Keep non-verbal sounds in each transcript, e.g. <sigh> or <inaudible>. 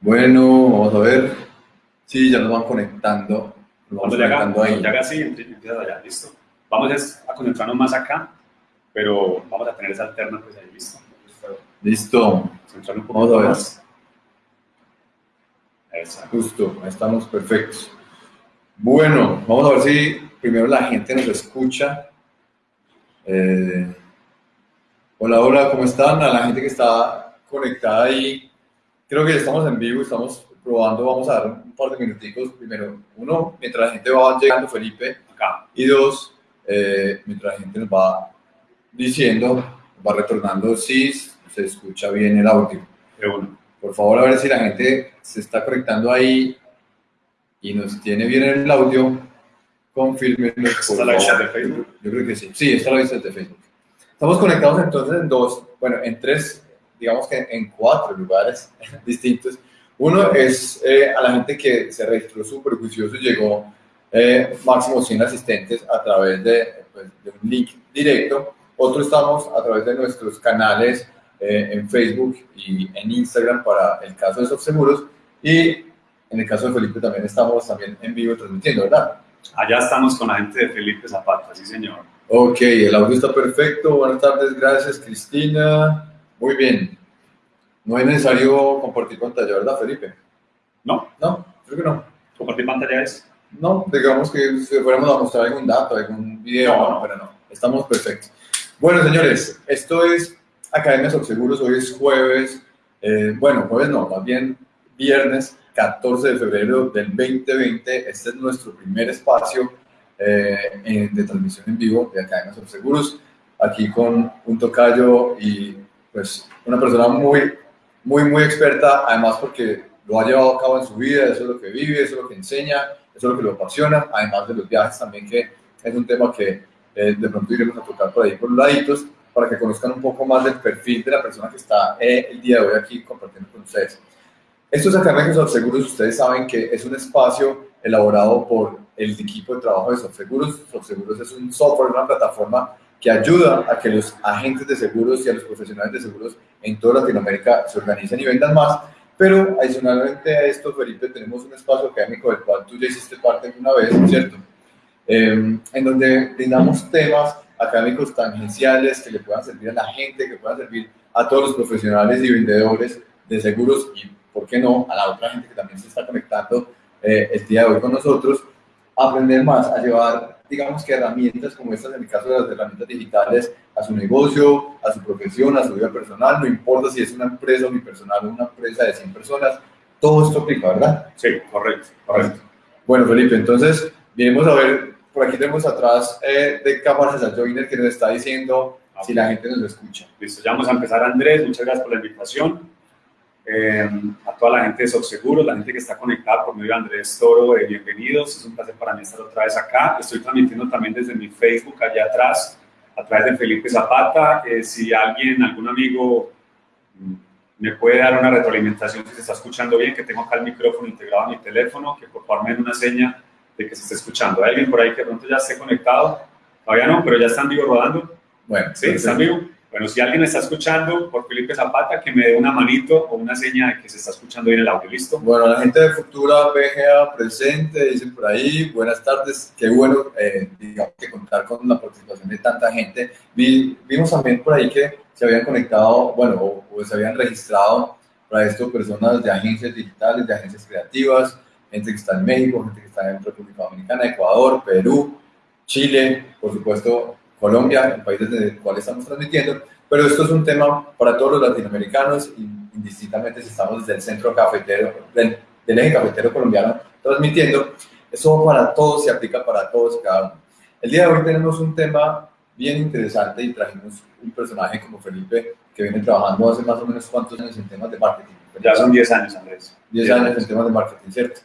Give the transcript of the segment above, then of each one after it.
Bueno, vamos a ver. Sí, ya nos van conectando. Nos vamos conectando ahí. ya así, empiezas allá, listo. Vamos a concentrarnos más acá, pero vamos a tener esa alterna pues ahí, listo. Listo. Un poco Vamos a ver. más. Exacto. Justo, ahí estamos perfectos. Bueno, vamos a ver si primero la gente nos escucha. Eh, hola, hola, ¿cómo están? A la gente que está conectada ahí. Creo que ya estamos en vivo, estamos probando. Vamos a dar un par de minuticos. Primero, uno, mientras la gente va llegando, Felipe. Acá. Y dos, eh, mientras la gente nos va diciendo, va retornando si se escucha bien el audio. Uno. Por favor, a ver si la gente se está conectando ahí y nos tiene bien el audio. Confírmenlo. por ¿Está la vista de Facebook? Yo creo que sí. Sí, está la vista de Facebook. Estamos conectados entonces en dos, bueno, en tres, digamos que en cuatro lugares <laughs> distintos. Uno es eh, a la gente que se registró súper juicioso llegó eh, máximo 100 asistentes a través de, pues, de un link directo. Otro estamos a través de nuestros canales eh, en Facebook y en Instagram para el caso de Seguros y en el caso de Felipe también estamos también en vivo transmitiendo, ¿verdad? Allá estamos con la gente de Felipe Zapata, sí señor. Ok, el audio está perfecto. Buenas tardes, gracias Cristina. Muy bien. No es necesario compartir pantalla, ¿verdad, Felipe? ¿No? No, creo que no. ¿Compartir pantalla es? No, digamos que si fuéramos a mostrar algún dato, algún video, No. no, pero no, estamos perfectos. Bueno, señores, esto es Academia Seguros, hoy es jueves, eh, bueno, jueves no, más bien viernes 14 de febrero del 2020, este es nuestro primer espacio eh, de transmisión en vivo de Academia Seguros, aquí con un tocayo y pues una persona muy, muy, muy experta, además porque lo ha llevado a cabo en su vida, eso es lo que vive, eso es lo que enseña, eso es lo que lo apasiona, además de los viajes también, que es un tema que eh, de pronto iremos a tocar por ahí por los laditos, para que conozcan un poco más del perfil de la persona que está eh, el día de hoy aquí compartiendo con ustedes. Estos Academias de Seguros, ustedes saben que es un espacio elaborado por el equipo de trabajo de Seguros. Seguros es un software, una plataforma que ayuda a que los agentes de seguros y a los profesionales de seguros en toda Latinoamérica se organicen y vendan más. Pero adicionalmente a esto, Felipe, tenemos un espacio académico del cual tú ya hiciste parte una vez, ¿cierto? Eh, en donde brindamos temas académicos tangenciales que le puedan servir a la gente, que puedan servir a todos los profesionales y vendedores de seguros y, ¿por qué no?, a la otra gente que también se está conectando eh, el día de hoy con nosotros, aprender más, a llevar, digamos que herramientas como estas, en el caso de las herramientas digitales, a su negocio, a su profesión, a su vida personal, no importa si es una empresa unipersonal o una empresa de 100 personas, todo esto aplica, ¿verdad? Sí, correcto, correcto. Bueno, Felipe, entonces, venimos a ver, por aquí tenemos atrás eh, de cámaras a Joiner que nos está diciendo si la gente nos escucha. Listo, ya vamos a empezar, Andrés. Muchas gracias por la invitación. Eh, a toda la gente de Seguros, la gente que está conectada por medio de Andrés Toro, eh, bienvenidos. Es un placer para mí estar otra vez acá. Estoy transmitiendo también desde mi Facebook allá atrás, a través de Felipe Zapata. Eh, si alguien, algún amigo mm, me puede dar una retroalimentación si se está escuchando bien, que tengo acá el micrófono integrado a mi teléfono, que por favor me den una seña de que se esté escuchando. ¿Hay alguien por ahí que de pronto ya esté conectado? Todavía no, pero ya están vivo rodando. Bueno, Sí, ¿están vivo? Bueno, si alguien está escuchando por Felipe Zapata, que me dé una manito o una seña de que se está escuchando bien el audio, ¿listo? Bueno, la gente de Futura BGA presente, dicen por ahí, buenas tardes, qué bueno, eh, digamos que contar con la participación de tanta gente. Vi- vimos también por ahí que se habían conectado, bueno, o, o se habían registrado para esto personas de agencias digitales, de agencias creativas, gente que está en México, gente que está en República Dominicana, Ecuador, Perú, Chile, por supuesto Colombia, el país desde el cual estamos transmitiendo, pero esto es un tema para todos los latinoamericanos, indistintamente si estamos desde el centro cafetero, del, del eje cafetero colombiano transmitiendo, eso para todos, se aplica para todos cada uno. El día de hoy tenemos un tema bien interesante y trajimos un personaje como Felipe que viene trabajando hace más o menos cuántos años en temas de marketing. Ya son 10 años, Andrés. 10 años en temas de marketing, ¿cierto?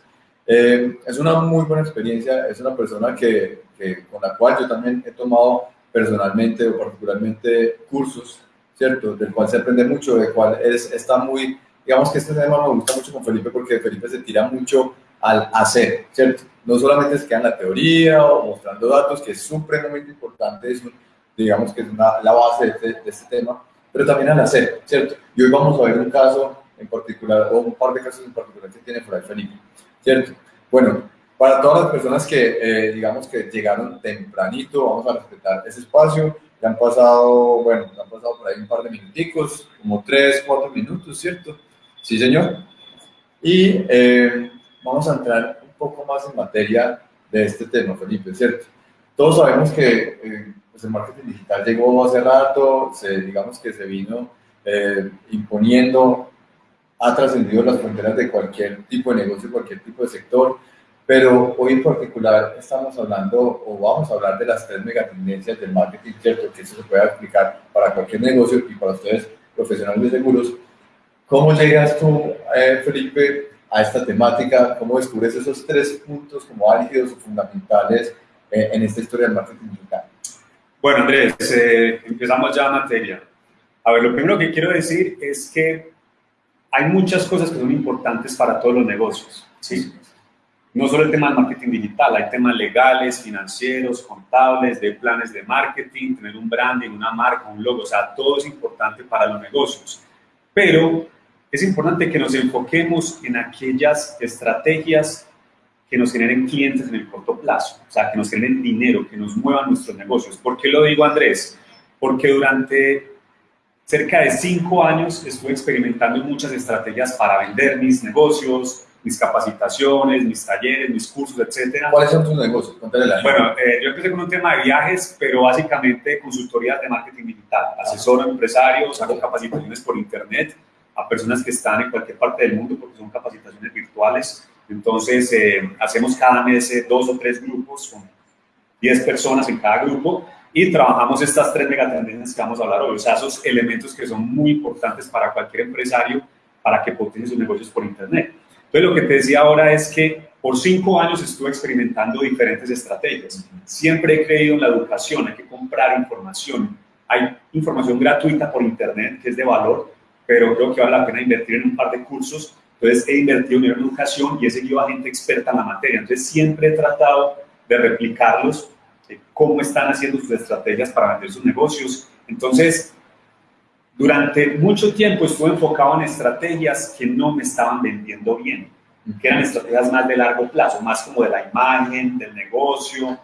Eh, es una muy buena experiencia, es una persona que, que, con la cual yo también he tomado personalmente o particularmente cursos, ¿cierto? Del cual se aprende mucho, del cual es, está muy, digamos que este tema me gusta mucho con Felipe porque Felipe se tira mucho al hacer, ¿cierto? No solamente se queda en la teoría o mostrando datos, que es supremamente importante, es digamos que es una, la base de este, de este tema, pero también al hacer, ¿cierto? Y hoy vamos a ver un caso en particular, o un par de casos en particular que tiene por Felipe, ¿cierto? Bueno, para todas las personas que, eh, digamos, que llegaron tempranito, vamos a respetar ese espacio, ya han pasado, bueno, han pasado por ahí un par de minuticos, como tres, cuatro minutos, ¿cierto? Sí, señor. Y eh, vamos a entrar un poco más en materia de este tema, Felipe, ¿cierto? Todos sabemos que eh, pues el marketing digital llegó hace rato, se, digamos que se vino eh, imponiendo, ha trascendido las fronteras de cualquier tipo de negocio, cualquier tipo de sector, pero hoy en particular estamos hablando o vamos a hablar de las tres megatendencias del marketing, ¿cierto? Que eso se puede aplicar para cualquier negocio y para ustedes profesionales de seguros. ¿Cómo llegas tú, eh, Felipe, a esta temática? ¿Cómo descubres esos tres puntos como álgidos o fundamentales eh, en esta historia del marketing digital? Bueno, Andrés, eh, empezamos ya a materia. A ver, lo primero que quiero decir es que hay muchas cosas que son importantes para todos los negocios, ¿sí? No solo el tema del marketing digital, hay temas legales, financieros, contables, de planes de marketing, tener un branding, una marca, un logo, o sea, todo es importante para los negocios. Pero es importante que nos enfoquemos en aquellas estrategias que nos generen clientes en el corto plazo, o sea, que nos generen dinero, que nos muevan nuestros negocios. ¿Por qué lo digo, Andrés? Porque durante cerca de cinco años estuve experimentando muchas estrategias para vender mis negocios, mis capacitaciones, mis talleres, mis cursos, etcétera. ¿Cuáles son tus negocios? la bueno, eh, yo empecé con un tema de viajes, pero básicamente consultorías de marketing digital. Asesoro a empresarios, hago capacitaciones por internet a personas que están en cualquier parte del mundo porque son capacitaciones virtuales. Entonces, eh, hacemos cada mes eh, dos o tres grupos con 10 personas en cada grupo y trabajamos estas tres megatendencias que vamos a hablar hoy, o sea, esos elementos que son muy importantes para cualquier empresario para que potencie sus negocios por Internet. Entonces, lo que te decía ahora es que por cinco años estuve experimentando diferentes estrategias. Siempre he creído en la educación, hay que comprar información. Hay información gratuita por Internet que es de valor, pero creo que vale la pena invertir en un par de cursos. Entonces, he invertido en educación y he seguido a gente experta en la materia. Entonces, siempre he tratado de replicarlos, de cómo están haciendo sus estrategias para vender sus negocios. Entonces, durante mucho tiempo estuve enfocado en estrategias que no me estaban vendiendo bien, que eran estrategias más de largo plazo, más como de la imagen, del negocio,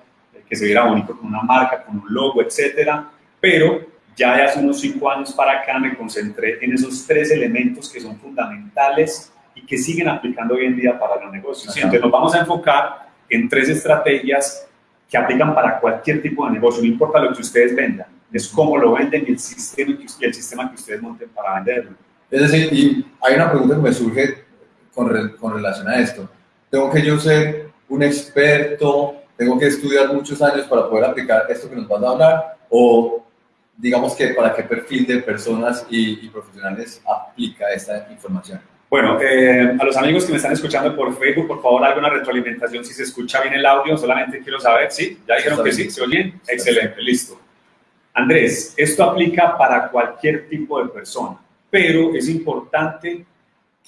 que se viera bonito con una marca, con un logo, etcétera. Pero ya de hace unos cinco años para acá me concentré en esos tres elementos que son fundamentales y que siguen aplicando hoy en día para los negocios. Entonces nos vamos a enfocar en tres estrategias que aplican para cualquier tipo de negocio, no importa lo que ustedes vendan es cómo lo venden y el sistema, y el sistema que ustedes monten para venderlo. Es decir, y hay una pregunta que me surge con, con relación a esto. ¿Tengo que yo ser un experto? ¿Tengo que estudiar muchos años para poder aplicar esto que nos vas a hablar? ¿O digamos que para qué perfil de personas y, profesionales aplica esta información? Bueno, eh, a los amigos que me están escuchando por Facebook, por favor, alguna retroalimentación si se escucha bien el audio. Solamente quiero saber, ¿sí? ¿Ya dijeron que sí? ¿Se oyen? Excelente, listo. Andrés, esto aplica para cualquier tipo de persona, pero es importante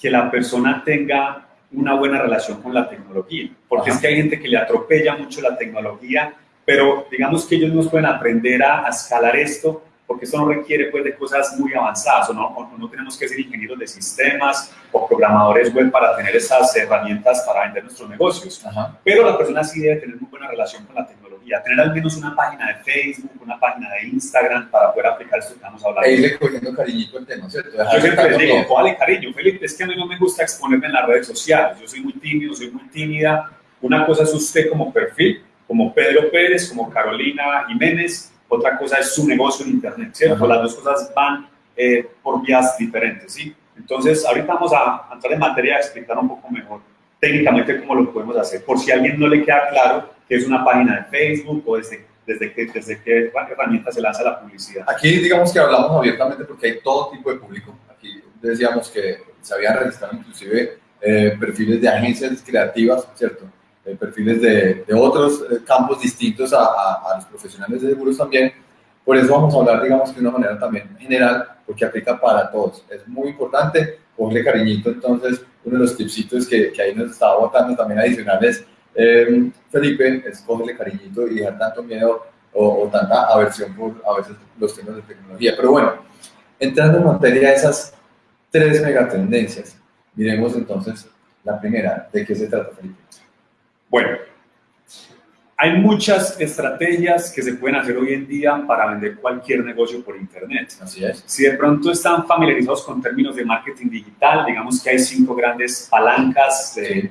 que la persona tenga una buena relación con la tecnología, porque es que hay gente que le atropella mucho la tecnología, pero digamos que ellos no pueden aprender a, a escalar esto porque esto no requiere pues, de cosas muy avanzadas, o no, no tenemos que ser ingenieros de sistemas o programadores web para tener esas herramientas para vender nuestros negocios. Pero la persona sí debe tener muy buena relación con la tecnología, tener al menos una página de Facebook, una página de Instagram para poder aplicar esto que estamos hablando. E irle cogiendo cariñito el tema, ¿cierto? Yo siempre les digo, vale cariño, Felipe, es que a mí no me gusta exponerme en las redes sociales, yo soy muy tímido, soy muy tímida. Una cosa es usted como perfil, como Pedro Pérez, como Carolina Jiménez, otra cosa es su negocio en Internet, ¿cierto? Las dos cosas van eh, por vías diferentes, ¿sí? Entonces, ahorita vamos a entrar en materia a explicar un poco mejor técnicamente cómo lo podemos hacer, por si a alguien no le queda claro que es una página de Facebook o desde, desde, qué, desde qué herramienta se lanza la publicidad. Aquí digamos que hablamos abiertamente porque hay todo tipo de público. Aquí decíamos que se habían registrado inclusive eh, perfiles de agencias creativas, ¿cierto? Eh, perfiles de, de otros eh, campos distintos a, a, los profesionales de seguros también. Por eso vamos a hablar, digamos, de una manera también general, porque aplica para todos. Es muy importante, ponle cariñito, entonces, uno de los tipsitos que, que ahí nos estaba botando también adicionales, eh, Felipe, es cogerle cariñito y dejar tanto miedo o, o, tanta aversión por a veces los temas de tecnología. Pero bueno, entrando en materia, esas tres megatendencias. Miremos entonces la primera. ¿De qué se trata, Felipe? Bueno, hay muchas estrategias que se pueden hacer hoy en día para vender cualquier negocio por Internet. Así es. Si de pronto están familiarizados con términos de marketing digital, digamos que hay cinco grandes palancas, de,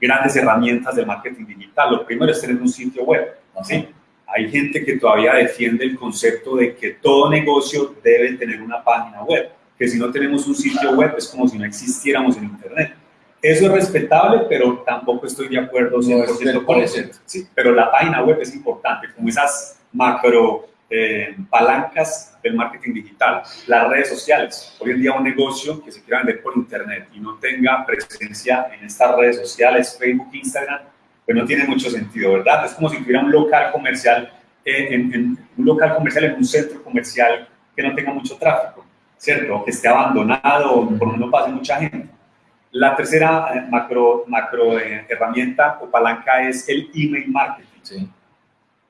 grandes herramientas de marketing digital. Lo primero es tener un sitio web. ¿sí? Hay gente que todavía defiende el concepto de que todo negocio debe tener una página web, que si no tenemos un sitio web es como si no existiéramos en Internet. Eso es respetable, pero tampoco estoy de acuerdo 100% con eso. Sí, pero la página web es importante, como esas macro eh, palancas del marketing digital. Las redes sociales. Hoy en día un negocio que se quiera vender por internet y no tenga presencia en estas redes sociales, Facebook, Instagram, pues no tiene mucho sentido, ¿verdad? Es como si tuviera un local comercial, eh, en, un local comercial en un centro comercial que no tenga mucho tráfico, ¿cierto? Que esté abandonado por donde no pase mucha gente la tercera eh, macro, macro eh, herramienta o palanca es el email marketing.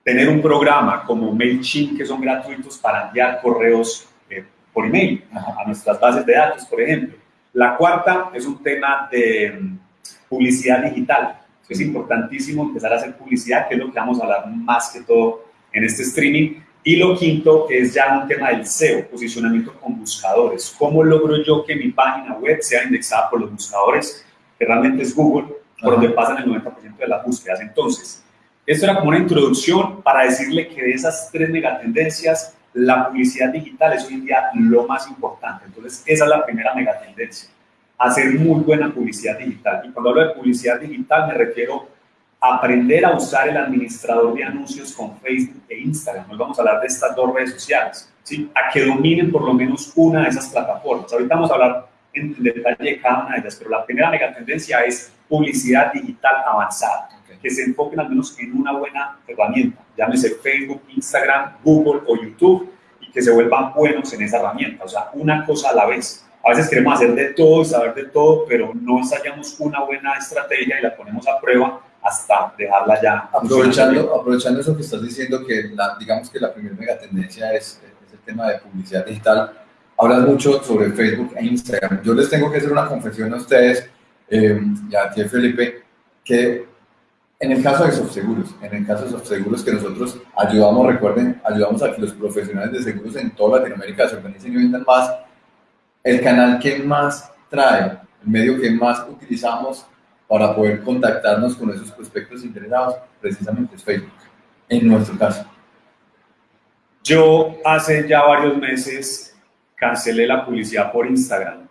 Tener un programa como MailChimp que son gratuitos para enviar correos eh, por email a nuestras bases de datos, por ejemplo. La cuarta es un tema de mm, publicidad digital. Es importantísimo empezar a hacer publicidad, que es lo que vamos a hablar más que todo en este streaming, y lo quinto es ya un tema del SEO, posicionamiento con buscadores. ¿Cómo logro yo que mi página web sea indexada por los buscadores, que realmente es Google, por donde pasan el 90% de las búsquedas? Entonces, esto era como una introducción para decirle que de esas tres megatendencias, la publicidad digital es hoy en día lo más importante. Entonces, esa es la primera megatendencia, hacer muy buena publicidad digital. Y cuando hablo de publicidad digital me refiero aprender a usar el administrador de anuncios con Facebook e Instagram. Nos vamos a hablar de estas dos redes sociales, ¿sí? a que dominen por lo menos una de esas plataformas. Ahorita vamos a hablar en detalle de cada una de ellas, pero la primera mega tendencia es publicidad digital avanzada, que se enfoquen al menos en una buena herramienta, llámese Facebook, Instagram, Google o YouTube, y que se vuelvan buenos en esa herramienta, o sea, una cosa a la vez. A veces queremos hacer de todo y saber de todo, pero no ensayamos una buena estrategia y la ponemos a prueba hasta dejarla ya. Aprovechando, aprovechando eso que estás diciendo, que la, digamos que la primera mega tendencia es, es, el tema de publicidad digital, hablas mucho sobre Facebook e Instagram. Yo les tengo que hacer una confesión a ustedes eh, y a ti, Felipe, que en el caso de Softseguros, en el caso de Softseguros que nosotros ayudamos, recuerden, ayudamos a que los profesionales de seguros en toda Latinoamérica se organicen y vendan más, el canal que más trae, el medio que más utilizamos para poder contactarnos con esos prospectos interesados, precisamente es Facebook, en nuestro caso. Yo hace ya varios meses cancelé la publicidad por Instagram.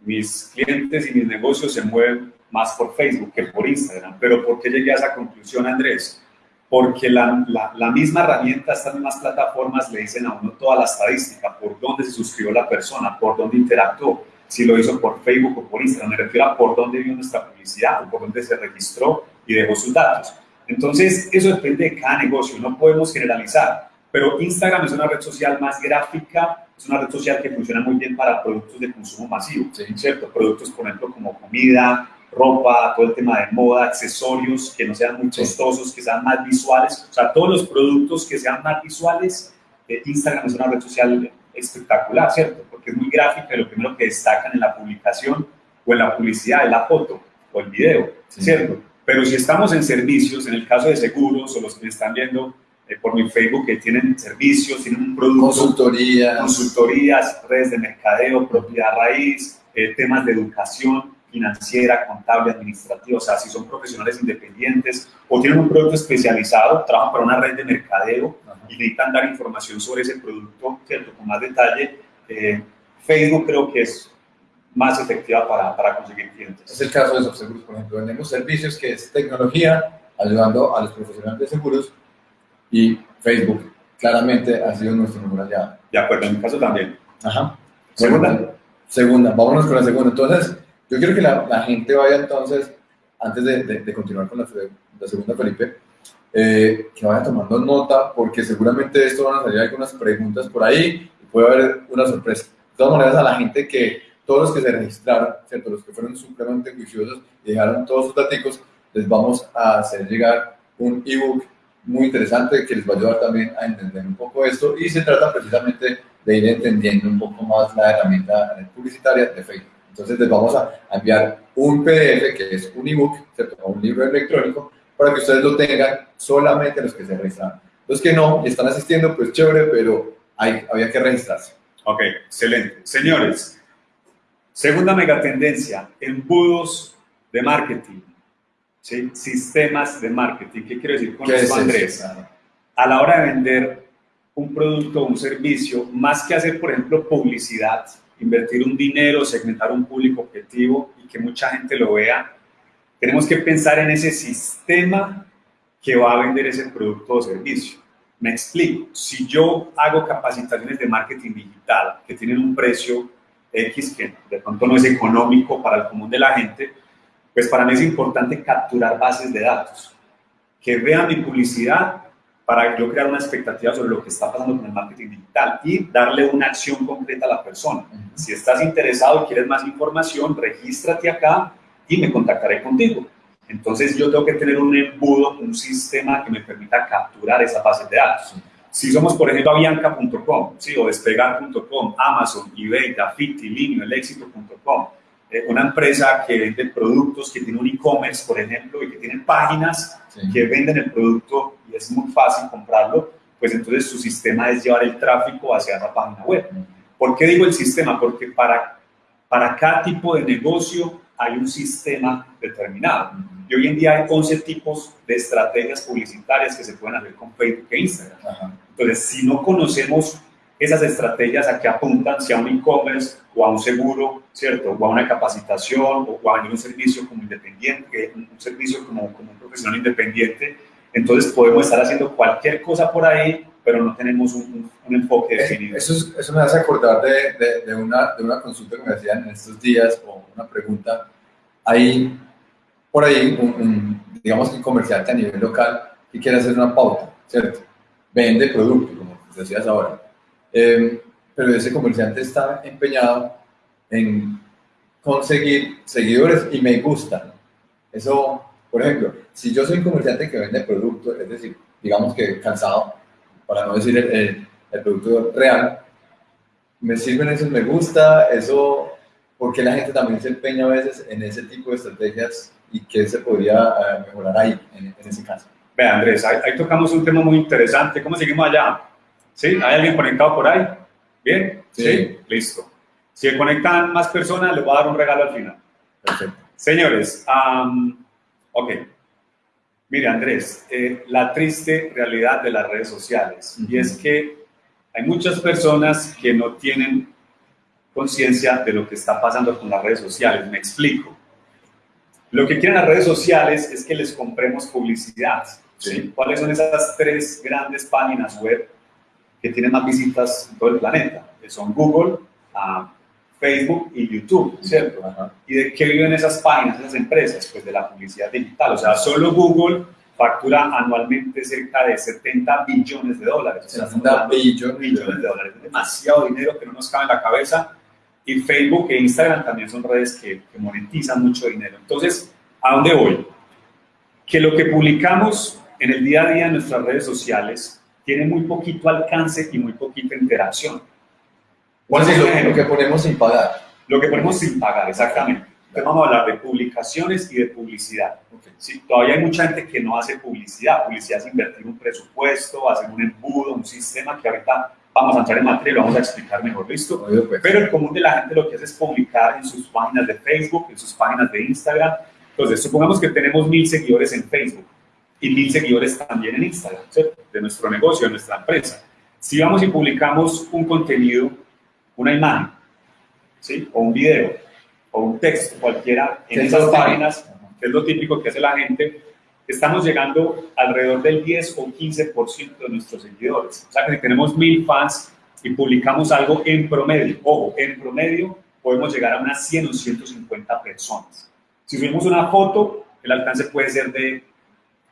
Mis clientes y mis negocios se mueven más por Facebook que por Instagram. Pero ¿por qué llegué a esa conclusión, Andrés? Porque la, la, la misma herramienta, estas mismas plataformas le dicen a uno toda la estadística, por dónde se suscribió la persona, por dónde interactuó si lo hizo por Facebook o por Instagram, me refiero a por dónde vio nuestra publicidad o por dónde se registró y dejó sus datos. Entonces, eso depende de cada negocio, no podemos generalizar, pero Instagram es una red social más gráfica, es una red social que funciona muy bien para productos de consumo masivo, ¿cierto? Productos, por ejemplo, como comida, ropa, todo el tema de moda, accesorios que no sean muy costosos, que sean más visuales, o sea, todos los productos que sean más visuales, eh, Instagram es una red social espectacular, ¿cierto? Porque es muy gráfica y lo primero que destacan en la publicación o en la publicidad es la foto o el video, ¿cierto? Pero si estamos en servicios, en el caso de seguros o los que me están viendo eh, por mi Facebook que tienen servicios, tienen un producto, consultorías, consultorías redes de mercadeo, propiedad raíz, eh, temas de educación financiera, contable, administrativa, o sea, si son profesionales independientes o tienen un producto especializado, trabajan para una red de mercadeo, y necesitan dar información sobre ese producto, ¿cierto? Con más detalle, eh, Facebook creo que es más efectiva para, para, conseguir clientes. Es el caso de Seguros, por ejemplo. Vendemos servicios que es tecnología, ayudando a los profesionales de seguros y Facebook claramente ha sido nuestro número aliado. De acuerdo, en mi caso también. Ajá. Segunda. segunda, vámonos con la segunda. Entonces, yo quiero que la, gente vaya entonces, antes de, continuar con la, segunda, Felipe, eh, que vayan tomando nota, porque seguramente esto van a salir algunas preguntas por ahí y puede haber una sorpresa. De todas maneras, a la gente que, todos los que se registraron, ¿cierto? los que fueron supremamente juiciosos y dejaron todos sus datos, les vamos a hacer llegar un ebook muy interesante que les va a ayudar también a entender un poco esto y se trata precisamente de ir entendiendo un poco más la herramienta publicitaria de Facebook. Entonces les vamos a enviar un PDF que es un ebook, un libro electrónico, para que ustedes lo tengan solamente los que se registran. Los que no y están asistiendo, pues chévere, pero hay, había que registrarse. Ok, excelente. Señores, segunda megatendencia, embudos de marketing, ¿sí? sistemas de marketing. ¿Qué quiero decir con eso, Andrés? A la hora de vender un producto o un servicio, más que hacer, por ejemplo, publicidad, invertir un dinero, segmentar un público objetivo y que mucha gente lo vea, tenemos que pensar en ese sistema que va a vender ese producto o servicio. Me explico, si yo hago capacitaciones de marketing digital que tienen un precio X que de pronto no es económico para el común de la gente, pues para mí es importante capturar bases de datos, que vean mi publicidad para yo crear una expectativa sobre lo que está pasando con el marketing digital y darle una acción concreta a la persona. Si estás interesado y quieres más información, regístrate acá y me contactaré contigo. Entonces yo tengo que tener un embudo, un sistema que me permita capturar esa base de datos. Si somos, por ejemplo, avianca.com, ¿sí? o despegar.com, Amazon, eBay, Dafiti, Linio, elexito.com, eh, una empresa que vende productos, que tiene un e-commerce, por ejemplo, y que tiene páginas que venden el producto y es muy fácil comprarlo, pues entonces su sistema es llevar el tráfico hacia esa página web. ¿Por qué digo el sistema? Porque para, para cada tipo de negocio hay un sistema determinado. Y hoy en día hay 11 tipos de estrategias publicitarias que se pueden hacer con Facebook e Instagram. Entonces, si no conocemos esas estrategias a qué apuntan, si a un e-commerce o a un seguro, ¿cierto? O a una capacitación o a un servicio como independiente, un servicio como, como un profesional independiente, entonces podemos estar haciendo cualquier cosa por ahí, pero no tenemos un, un, enfoque definido. Eso, eso, me hace acordar de, de, una, de una consulta que me hacían en estos días o una pregunta. Hay por ahí un, digamos que un comerciante a nivel local que quiere hacer una pauta, ¿cierto? Vende producto, como decías ahora. Eh, pero ese comerciante está empeñado en conseguir seguidores y me gusta. Eso, por ejemplo, si yo soy un comerciante que vende productos, es decir, digamos que cansado, para no decir el, el, producto real, me sirven esos me gusta, eso, porque la gente también se empeña a veces en ese tipo de estrategias y qué se podría eh, mejorar ahí, en, ese caso. Ve, Andrés, ahí, tocamos un tema muy interesante. ¿Cómo seguimos allá? ¿Sí? ¿Hay alguien conectado por ahí? ¿Bien? ¿Sí? Listo. Si se conectan más personas, les voy a dar un regalo al final. Perfecto. Señores, ok. Mire, Andrés, eh, la triste realidad de las redes sociales, y es que hay muchas personas que no tienen conciencia de lo que está pasando con las redes sociales. Me explico. Lo que quieren las redes sociales es que les compremos publicidad. ¿sí? ¿Cuáles son esas tres grandes páginas web que tienen más visitas en todo el planeta? Que son Google, ah, Facebook y YouTube, ¿cierto? ¿Y de qué viven esas páginas, esas empresas? Pues de la publicidad digital. O sea, solo Google factura anualmente cerca de 70 billones de dólares. O sea, 70 billones, billones de dólares. Es demasiado dinero que no nos cabe en la cabeza. Y Facebook e Instagram también son redes que, que monetizan mucho dinero. Entonces, ¿a dónde voy? Que lo que publicamos en el día a día en nuestras redes sociales tiene muy poquito alcance y muy poquita interacción. ¿Cuál es lo, que ponemos sin pagar? Lo que ponemos sin pagar, exactamente. Entonces vamos a hablar de publicaciones y de publicidad. Sí, todavía hay mucha gente que no hace publicidad. Publicidad es invertir un presupuesto, hacer un embudo, un sistema que ahorita vamos a entrar en materia y lo vamos a explicar mejor, ¿listo? Pues. Pero el común de la gente lo que hace es publicar en sus páginas de Facebook, en sus páginas de Instagram. Entonces, supongamos que tenemos mil seguidores en Facebook y mil seguidores también en Instagram, De nuestro negocio, de nuestra empresa. Si vamos y publicamos un contenido una imagen, ¿sí? o un video, o un texto, cualquiera, en esas páginas, que es lo típico que hace la gente, estamos llegando alrededor del 10 o 15% de nuestros seguidores. O sea que si tenemos mil fans y publicamos algo en promedio, ojo, en promedio podemos llegar a unas 100 o 150 personas. Si subimos una foto, el alcance puede ser de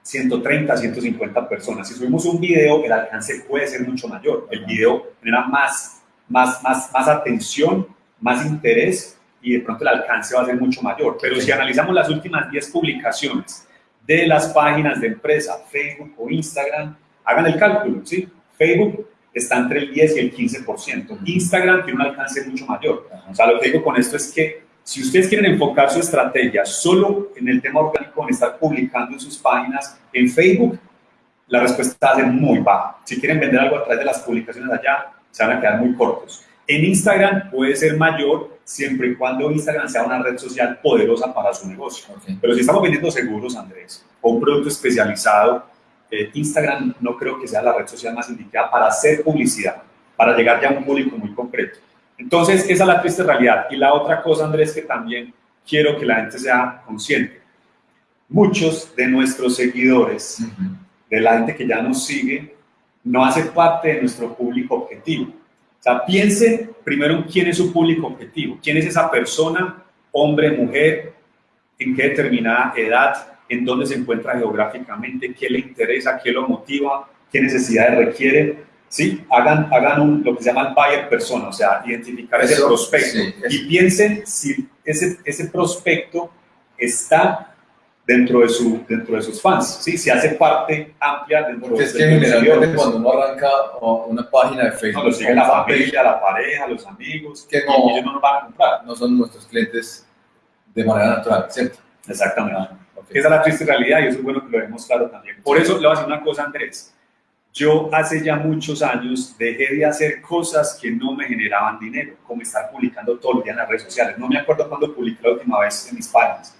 130, 150 personas. Si subimos un video, el alcance puede ser mucho mayor. El video genera más más, más, más atención, más interés y de pronto el alcance va a ser mucho mayor. Pero si analizamos las últimas 10 publicaciones de las páginas de empresa, Facebook o Instagram, hagan el cálculo, ¿sí? Facebook está entre el 10 y el 15%. Instagram tiene un alcance mucho mayor. O sea, lo que digo con esto es que si ustedes quieren enfocar su estrategia solo en el tema orgánico, en estar publicando en sus páginas, en Facebook, la respuesta va a muy baja. Si quieren vender algo a través de las publicaciones allá, se van a quedar muy cortos. En Instagram puede ser mayor siempre y cuando Instagram sea una red social poderosa para su negocio. Pero si estamos vendiendo seguros, Andrés, o un producto especializado, eh, Instagram no creo que sea la red social más indicada para hacer publicidad, para llegar ya a un público muy concreto. Entonces, esa es la triste realidad. Y la otra cosa, Andrés, que también quiero que la gente sea consciente. Muchos de nuestros seguidores, de la gente que ya nos sigue, no hace parte de nuestro público objetivo. O sea, piensen primero en quién es su público objetivo, quién es esa persona, hombre, mujer, en qué determinada edad, en dónde se encuentra geográficamente, qué le interesa, qué lo motiva, qué necesidades requiere. ¿Sí? Hagan, hagan un, lo que se llama el buyer persona, o sea, identificar ese prospecto y piensen si ese, ese prospecto está dentro de, su, dentro de sus fans, ¿sí? Si hace parte amplia dentro Porque de es que generalmente cuando uno arranca una página de Facebook, no, lo sigue la familia, la pareja, los amigos, que no, ellos no nos van a comprar. No son nuestros clientes de manera natural, ¿cierto? Exactamente. Ah, Esa es la triste realidad y eso es bueno que lo vemos claro también. Por eso le voy a decir una cosa, Andrés. Yo hace ya muchos años dejé de hacer cosas que no me generaban dinero, como estar publicando todo el día en las redes sociales. No me acuerdo cuándo publiqué la última vez en mis páginas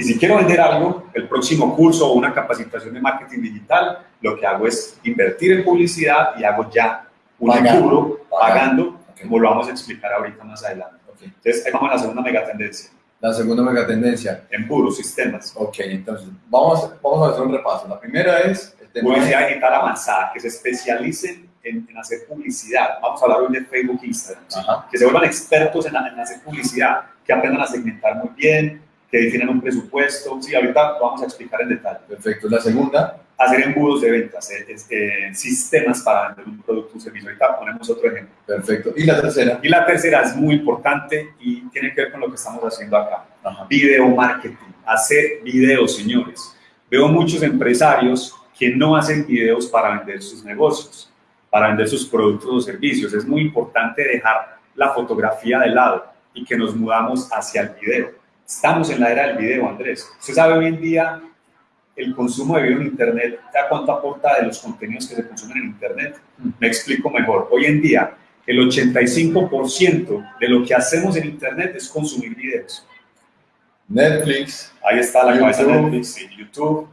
y si quiero vender algo, el próximo curso o una capacitación de marketing digital, lo que hago es invertir en publicidad y hago ya un pagando, pagando, como lo vamos a explicar ahorita más adelante. Entonces, ahí vamos a la segunda megatendencia. La segunda megatendencia. puros sistemas. Ok, entonces, vamos, vamos a hacer un repaso. La primera es... publicidad digital avanzada, que se especialicen en, hacer publicidad. Vamos a hablar hoy de Facebook e Instagram. Que se vuelvan expertos en, en hacer publicidad, que aprendan a segmentar muy bien, que definen un presupuesto. Sí, ahorita vamos a explicar en detalle. Perfecto. La segunda. Hacer embudos de ventas, eh, este, sistemas para vender un producto o un servicio. Ahorita ponemos otro ejemplo. Perfecto. ¿Y la tercera? Y la tercera es muy importante y tiene que ver con lo que estamos haciendo acá. Video marketing. Hacer videos, señores. Veo muchos empresarios que no hacen videos para vender sus negocios, para vender sus productos o servicios. Es muy importante dejar la fotografía de lado y que nos mudamos hacia el video Estamos en la era del video, Andrés. Usted sabe hoy en día el consumo de video en Internet, ¿a cuánto aporta de los contenidos que se consumen en Internet? Me explico mejor. Hoy en día, el 85% de lo que hacemos en Internet es consumir videos. Netflix. Ahí está la cabeza de Netflix, YouTube.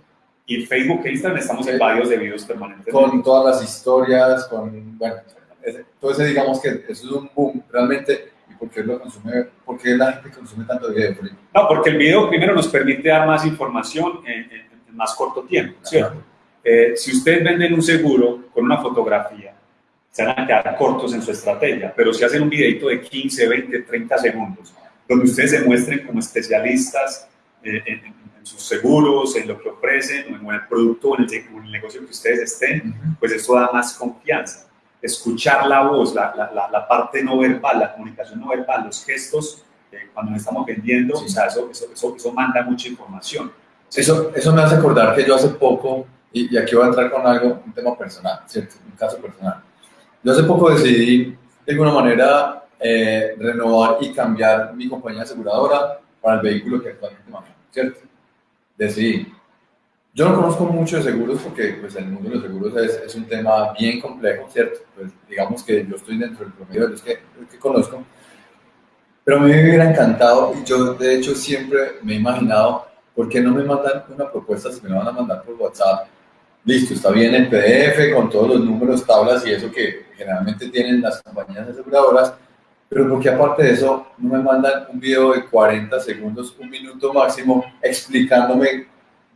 Y Facebook e Instagram estamos en varios de videos permanentes. Con todas las historias, con, bueno, entonces digamos que eso es un boom. Realmente ¿Por qué, lo consume, ¿Por qué la gente consume tanto video? No, porque el video primero nos permite dar más información en, más corto tiempo, ¿cierto? Eh, si ustedes venden un seguro con una fotografía, se van a quedar cortos en su estrategia, pero si hacen un videito de 15, 20, 30 segundos, donde ustedes se muestren como especialistas eh, en, sus seguros, en lo que ofrecen, o en el producto o en el, negocio que ustedes estén, pues eso da más confianza escuchar la voz, la, la, la, parte no verbal, la comunicación no verbal, los gestos, eh, cuando nos estamos vendiendo, o sea, eso, eso, eso, manda mucha información. Eso, eso me hace acordar que yo hace poco, y, aquí voy a entrar con algo, un tema personal, ¿cierto? Un caso personal. Yo hace poco decidí, de alguna manera, eh, renovar y cambiar mi compañía aseguradora para el vehículo que actualmente manejo, ¿cierto? Decidí, yo no conozco mucho de seguros porque pues, el mundo de los seguros es, es, un tema bien complejo, ¿cierto? Pues digamos que yo estoy dentro del promedio de los que, que conozco, pero a mí me hubiera encantado y yo de hecho siempre me he imaginado, ¿por qué no me mandan una propuesta si me la van a mandar por WhatsApp? Listo, está bien el PDF con todos los números, tablas y eso que generalmente tienen las compañías aseguradoras, pero porque aparte de eso no me mandan un video de 40 segundos, un minuto máximo, explicándome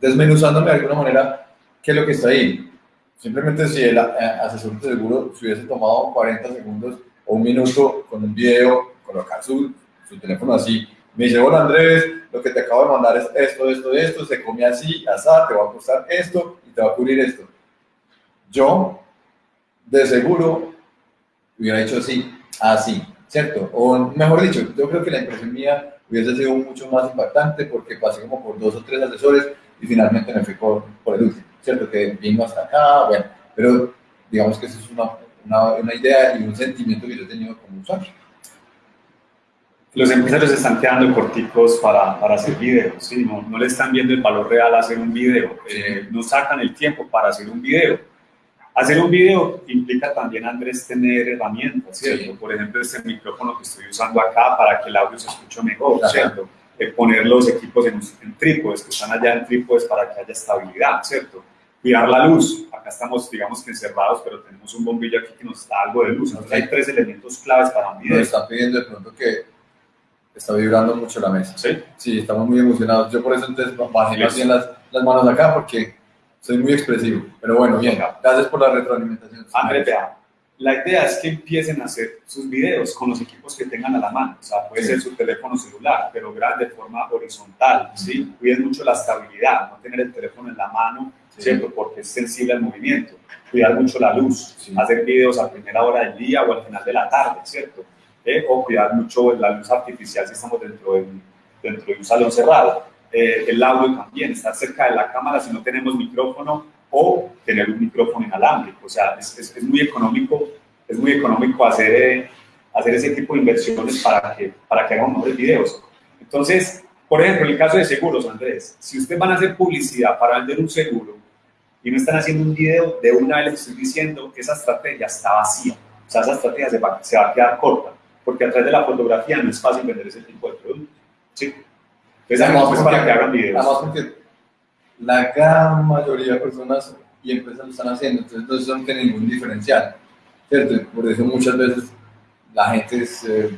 desmenuzándome de alguna manera qué es lo que está ahí. Simplemente si el eh, asesor de seguro se hubiese tomado 40 segundos o un minuto con un video, colocar su, su teléfono así, me dice, hola Andrés, lo que te acabo de mandar es esto, esto, esto, se come así, asá, te va a costar esto y te va a cubrir esto. Yo, de seguro, hubiera dicho así, así, ¿cierto? O mejor dicho, yo creo que la impresión mía hubiese sido mucho más impactante porque pasé como por dos o tres asesores y finalmente me fui por, el último, ¿cierto? Que vino hasta acá, bueno, pero digamos que esa es una, una, una idea y un sentimiento que yo he tenido como usuario. Los empresarios están quedando corticos para, para hacer videos, ¿sí? no, no, le están viendo el valor real a hacer un video, eh, no sacan el tiempo para hacer un video. Hacer un video implica también, Andrés, tener herramientas, ¿cierto? Sí. Por ejemplo, este micrófono que estoy usando acá para que el audio se escuche mejor. ¿cierto? Eh, poner los equipos en, en trípodes, que están allá en trípodes para que haya estabilidad, ¿cierto? Cuidar la luz. Acá estamos, digamos que encerrados, pero tenemos un bombillo aquí que nos da algo de luz. Entonces hay tres elementos claves para un video. Nos están pidiendo de pronto que está vibrando mucho la mesa. ¿Sí? Sí, estamos muy emocionados. Yo por eso entonces bajé bien las, las manos acá porque soy muy expresivo. Pero bueno, bien, gracias por la retroalimentación. André, vea, la idea es que empiecen a hacer sus videos con los equipos que tengan a la mano. O sea, puede sí. ser su teléfono celular, pero grande de forma horizontal, ¿sí? Cuiden mucho la estabilidad, no tener el teléfono en la mano, sí. ¿cierto? Porque es sensible al movimiento. Cuidar mucho la luz, sí. hacer videos a primera hora del día o al final de la tarde, ¿cierto? Eh, o cuidar mucho la luz artificial si estamos dentro de, dentro de un salón cerrado. Eh, el audio también, estar cerca de la cámara si no tenemos micrófono o tener un micrófono inalámbrico. O sea, es, es, es muy económico, es muy económico hacer, eh, hacer ese tipo de inversiones para que, para que hagamos mejores videos. Entonces, por ejemplo, en el caso de seguros, Andrés, si ustedes van a hacer publicidad para vender un seguro y no están haciendo un video, de una vez les estoy diciendo que esa estrategia está vacía. O sea, esa estrategia se va, se va a quedar corta porque a través de la fotografía no es fácil vender ese tipo de productos. ¿sí? Entonces, además, pues para que hagan videos. Además, porque la gran mayoría de personas y empresas lo están haciendo, entonces no tiene ningún diferencial, ¿cierto? Por eso muchas veces la gente se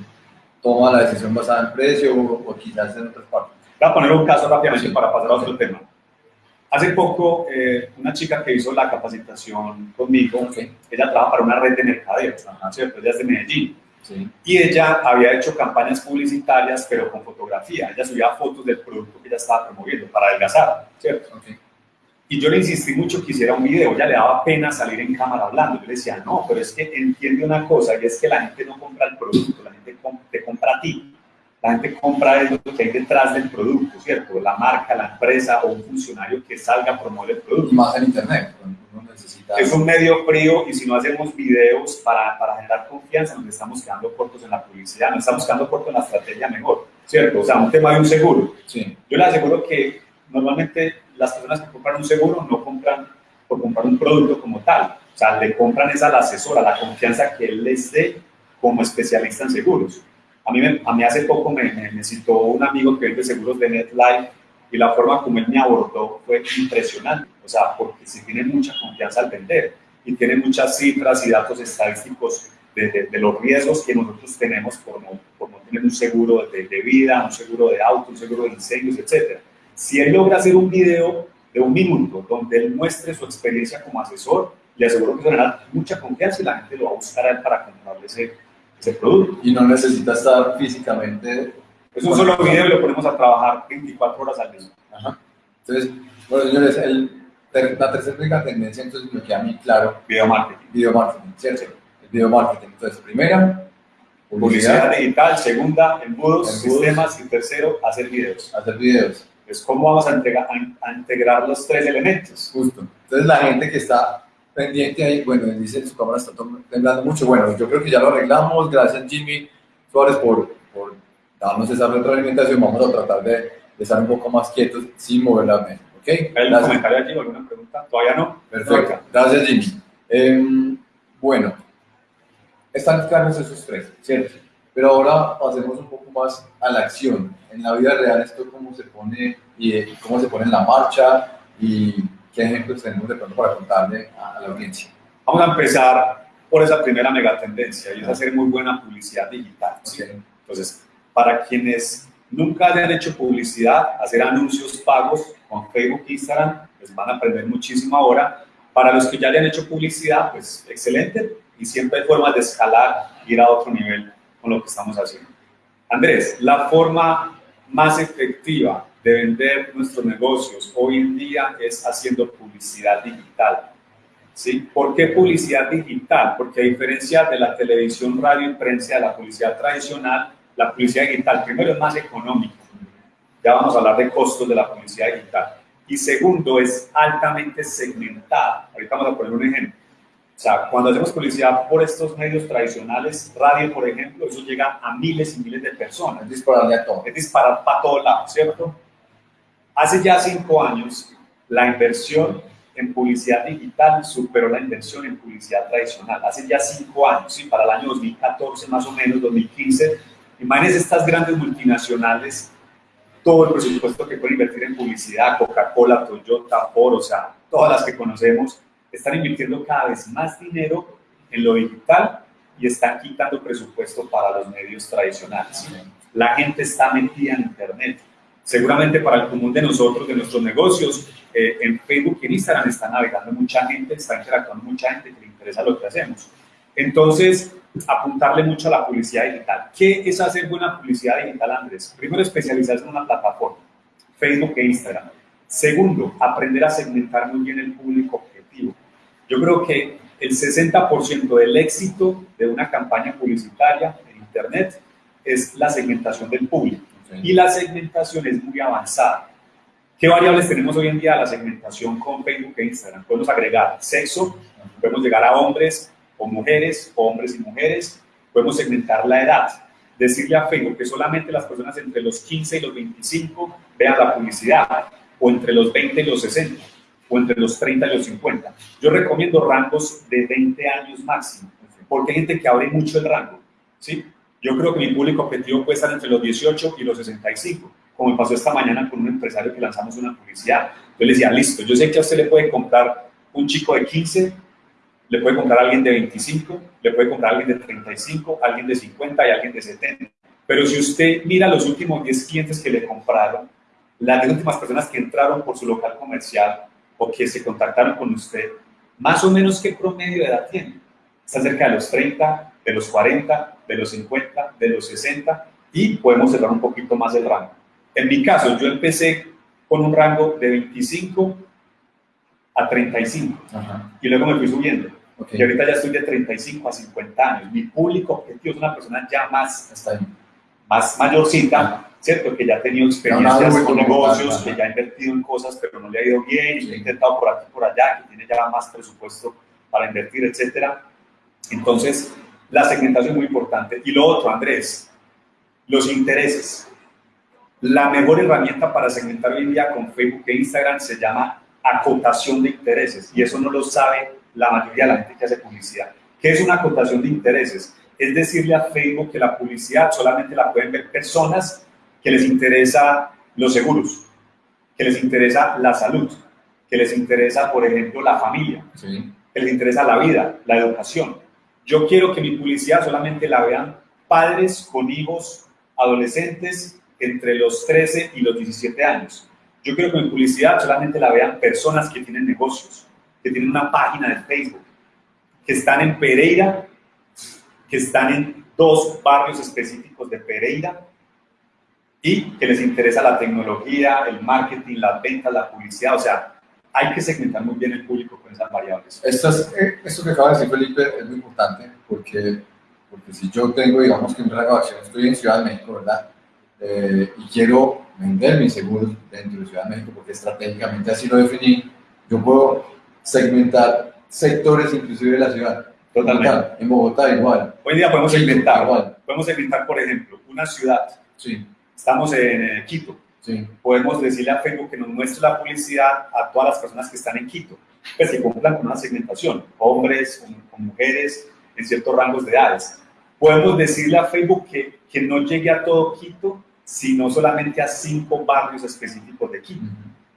toma la decisión basada en precio o, o quizás en otras partes. Voy a poner un caso rápidamente sí. para pasar a otro sí. tema. Hace poco, eh, una chica que hizo la capacitación conmigo, okay. ella trabaja para una red de mercadeos, ¿cierto? Ella es de Medellín Sí. Y ella había hecho campañas publicitarias, pero con fotografía. Ella subía fotos del producto que ella estaba promoviendo para adelgazar, ¿cierto? Okay. Y yo le insistí mucho que hiciera un video. Ella le daba pena salir en cámara hablando. Yo le decía, no, pero es que entiende una cosa, y es que la gente no compra el producto, la gente te compra a ti. La gente compra lo que hay detrás del producto, ¿cierto? La marca, la empresa o un funcionario que salga a promover el producto. Y más en Internet. Necesita... Es un medio frío y si no hacemos videos para, para generar confianza, nos estamos quedando cortos en la publicidad, nos estamos quedando cortos en la estrategia mejor, ¿cierto? O sea, un tema de un seguro. Sí. Yo le aseguro que normalmente las personas que compran un seguro no compran por comprar un producto como tal. O sea, le compran esa la asesora, la confianza que él les dé como especialista en seguros. A mí, me, a mí hace poco me, me, me citó un amigo que vende seguros de NetLife y la forma como él me abordó fue impresionante. O sea, porque si tiene mucha confianza al vender y tiene muchas cifras y datos estadísticos de, de, de los riesgos que nosotros tenemos por no, por no tener un seguro de, de, vida, un seguro de auto, un seguro de incendios, etc. Si él logra hacer un video de un minuto donde él muestre su experiencia como asesor, le aseguro que generará mucha confianza y la gente lo va a buscar a él para comprarle ese, ese producto. Y no necesita estar físicamente. Es un solo video y lo ponemos a trabajar 24 horas al día. Ajá. Entonces, bueno, señores, el, la tercera tendencia, entonces me queda mí claro. Video marketing. Video marketing, ¿cierto? El video marketing. Entonces, primera, publicidad, publicidad digital. Segunda, embudos, embudos, sistemas. Y tercero, hacer videos. Hacer videos. Es cómo vamos a, entregar, a, a integrar los tres elementos. Justo. Entonces, la gente que está pendiente ahí, bueno, dice su cámara está temblando mucho. Bueno, yo creo que ya lo arreglamos. Gracias, Jimmy Suárez, por, por darnos esa retroalimentación. Vamos a tratar de, de, estar un poco más quietos sin mover la mesa. ¿Ok? ¿Hay algún comentario aquí alguna pregunta? ¿Todavía no? Perfecto. Gracias, Jimmy. Eh, bueno, están claros esos tres, ¿cierto? Pero ahora pasemos un poco más a la acción. En la vida real, esto cómo se pone y cómo se pone en la marcha y ¿Qué ejemplos tenemos de pronto para contarle a, la audiencia? Vamos a empezar por esa primera megatendencia y es hacer muy buena publicidad digital. ¿sí? Okay. Entonces, para quienes nunca hayan hecho publicidad, hacer anuncios pagos con Facebook, Instagram, les van a aprender muchísimo ahora. Para los que ya hayan hecho publicidad, pues excelente y siempre hay formas de escalar, ir a otro nivel con lo que estamos haciendo. Andrés, la forma más efectiva de vender nuestros negocios hoy en día es haciendo publicidad digital. ¿Sí? ¿Por qué publicidad digital? Porque a diferencia de la televisión, radio y prensa, de la publicidad tradicional, la publicidad digital, primero, es más económica. Ya vamos a hablar de costos de la publicidad digital. Y segundo, es altamente segmentada. Ahorita vamos a poner un ejemplo. sea, cuando hacemos publicidad por estos medios tradicionales, radio, por ejemplo, eso llega a miles y miles de personas. Es dispararle a todo. Es disparar para todos lados, ¿cierto? Hace ya cinco años, la inversión en publicidad digital superó la inversión en publicidad tradicional. Hace ya cinco años, ¿sí? para el año 2014 más o menos, 2015. Imagínense estas grandes multinacionales, todo el presupuesto que pueden invertir en publicidad, Coca-Cola, Toyota, Ford, o sea, todas las que conocemos, están invirtiendo cada vez más dinero en lo digital y están quitando presupuesto para los medios tradicionales. La gente está metida en Internet. Seguramente para el común de nosotros, de nuestros negocios, eh, en Facebook y en Instagram está navegando mucha gente, está interactuando mucha gente que le interesa lo que hacemos. Entonces, apuntarle mucho a la publicidad digital. ¿Qué es hacer buena publicidad digital, Andrés? Primero, especializarse en una plataforma, Facebook e Instagram. Segundo, aprender a segmentar muy bien el público objetivo. Yo creo que el 60% del éxito de una campaña publicitaria en Internet es la segmentación del público. Y la segmentación es muy avanzada. ¿Qué variables tenemos hoy en día de la segmentación con Facebook e Instagram? Podemos agregar sexo, podemos llegar a hombres o mujeres, hombres y mujeres, podemos segmentar la edad. Decirle a Facebook que solamente las personas entre los 15 y los 25 vean la publicidad, o entre los 20 y los 60 o entre los 30 y los 50. Yo recomiendo rangos de 20 años máximo, porque hay gente que abre mucho el rango. ¿sí? Yo creo que mi público objetivo puede estar entre los 18 y los 65, como me pasó esta mañana con un empresario que lanzamos una publicidad. Yo le decía, listo, yo sé que a usted le puede comprar un chico de 15, le puede comprar a alguien de 25, le puede comprar a alguien de 35, alguien de 50 y alguien de 70. Pero si usted mira los últimos 10 clientes que le compraron, las últimas personas que entraron por su local comercial o que se contactaron con usted, más o menos qué promedio de edad tiene. Está cerca de los 30, de los 40, de los 50, de los 60 y podemos cerrar un poquito más el rango. En mi caso, yo empecé con un rango de 25 a 35 y luego me fui subiendo. Y ahorita ya estoy de 35 a 50 años. Mi público objetivo es una persona ya más, más mayorcita, ¿cierto? Que ya ha tenido experiencias con negocios, que ya ha invertido en cosas, pero no le ha ido bien, y ha intentado por aquí por allá, que tiene ya más presupuesto para invertir, etcétera. Entonces, la segmentación es muy importante. Y lo otro, Andrés, los intereses. La mejor herramienta para segmentar hoy en día con Facebook e Instagram se llama acotación de intereses, y eso no lo sabe la mayoría de la gente que hace publicidad. ¿Qué es una acotación de intereses? Es decirle a Facebook que la publicidad solamente la pueden ver personas que les interesa los seguros, que les interesa la salud, que les interesa, por ejemplo, la familia, que les interesa la vida, la educación. Yo quiero que mi publicidad solamente la vean padres con hijos adolescentes entre los 13 y los 17 años. Yo quiero que mi publicidad solamente la vean personas que tienen negocios, que tienen una página de Facebook, que están en Pereira, que están en dos barrios específicos de Pereira y que les interesa la tecnología, el marketing, las ventas, la publicidad, o sea, hay que segmentar muy bien el público con esas variables. Esto, eh, esto que acaba de decir Felipe es muy importante porque, porque si yo tengo, digamos que un grabación, estoy en Ciudad de México, ¿verdad? Eh, y quiero vender mis seguros dentro de Ciudad de México porque estratégicamente así lo definí, yo puedo segmentar sectores inclusive de la ciudad. Totalmente. En Bogotá igual. Hoy día podemos segmentar, igual. podemos segmentar, por ejemplo, una ciudad. Sí Estamos en Quito. Podemos decirle a Facebook que nos muestre la publicidad a todas las personas que están en Quito, pues que cumplan con una segmentación, hombres, con, mujeres, en ciertos rangos de edades. Podemos decirle a Facebook que, que no llegue a todo Quito, sino solamente a cinco barrios específicos de Quito.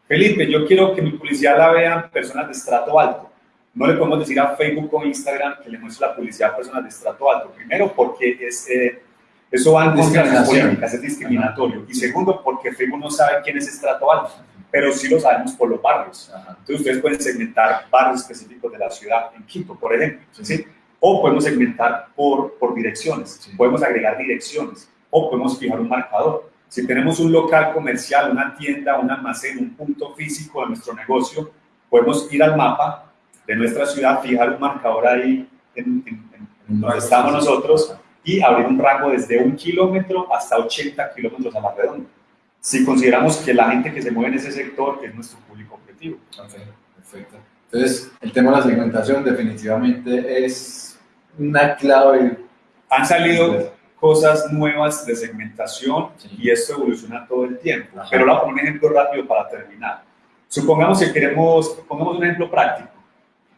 Felipe, yo quiero que mi publicidad la vean personas de estrato alto. No le podemos decir a Facebook o Instagram que le muestre la publicidad a personas de estrato alto. Primero, porque es, eh, eso va en contra de las políticas, es discriminatorio. Y segundo, porque Facebook no sabe quién es estrato alto, pero sí lo sabemos por los barrios. Entonces ustedes pueden segmentar barrios específicos de la ciudad, en Quito, por ejemplo. ¿sí? O podemos segmentar por, por direcciones, podemos agregar direcciones, o podemos fijar un marcador. Si tenemos un local comercial, una tienda, un almacén, un punto físico de nuestro negocio, podemos ir al mapa de nuestra ciudad, fijar un marcador ahí en, donde estamos nosotros y abrir un rango desde un kilómetro hasta 80 kilómetros a la redonda. Si consideramos que la gente que se mueve en ese sector es nuestro público objetivo. perfecto. Entonces, el tema de la segmentación definitivamente es una clave. Han salido cosas nuevas de segmentación y esto evoluciona todo el tiempo. Pero le voy a poner un ejemplo rápido para terminar. Supongamos que queremos, pongamos un ejemplo práctico.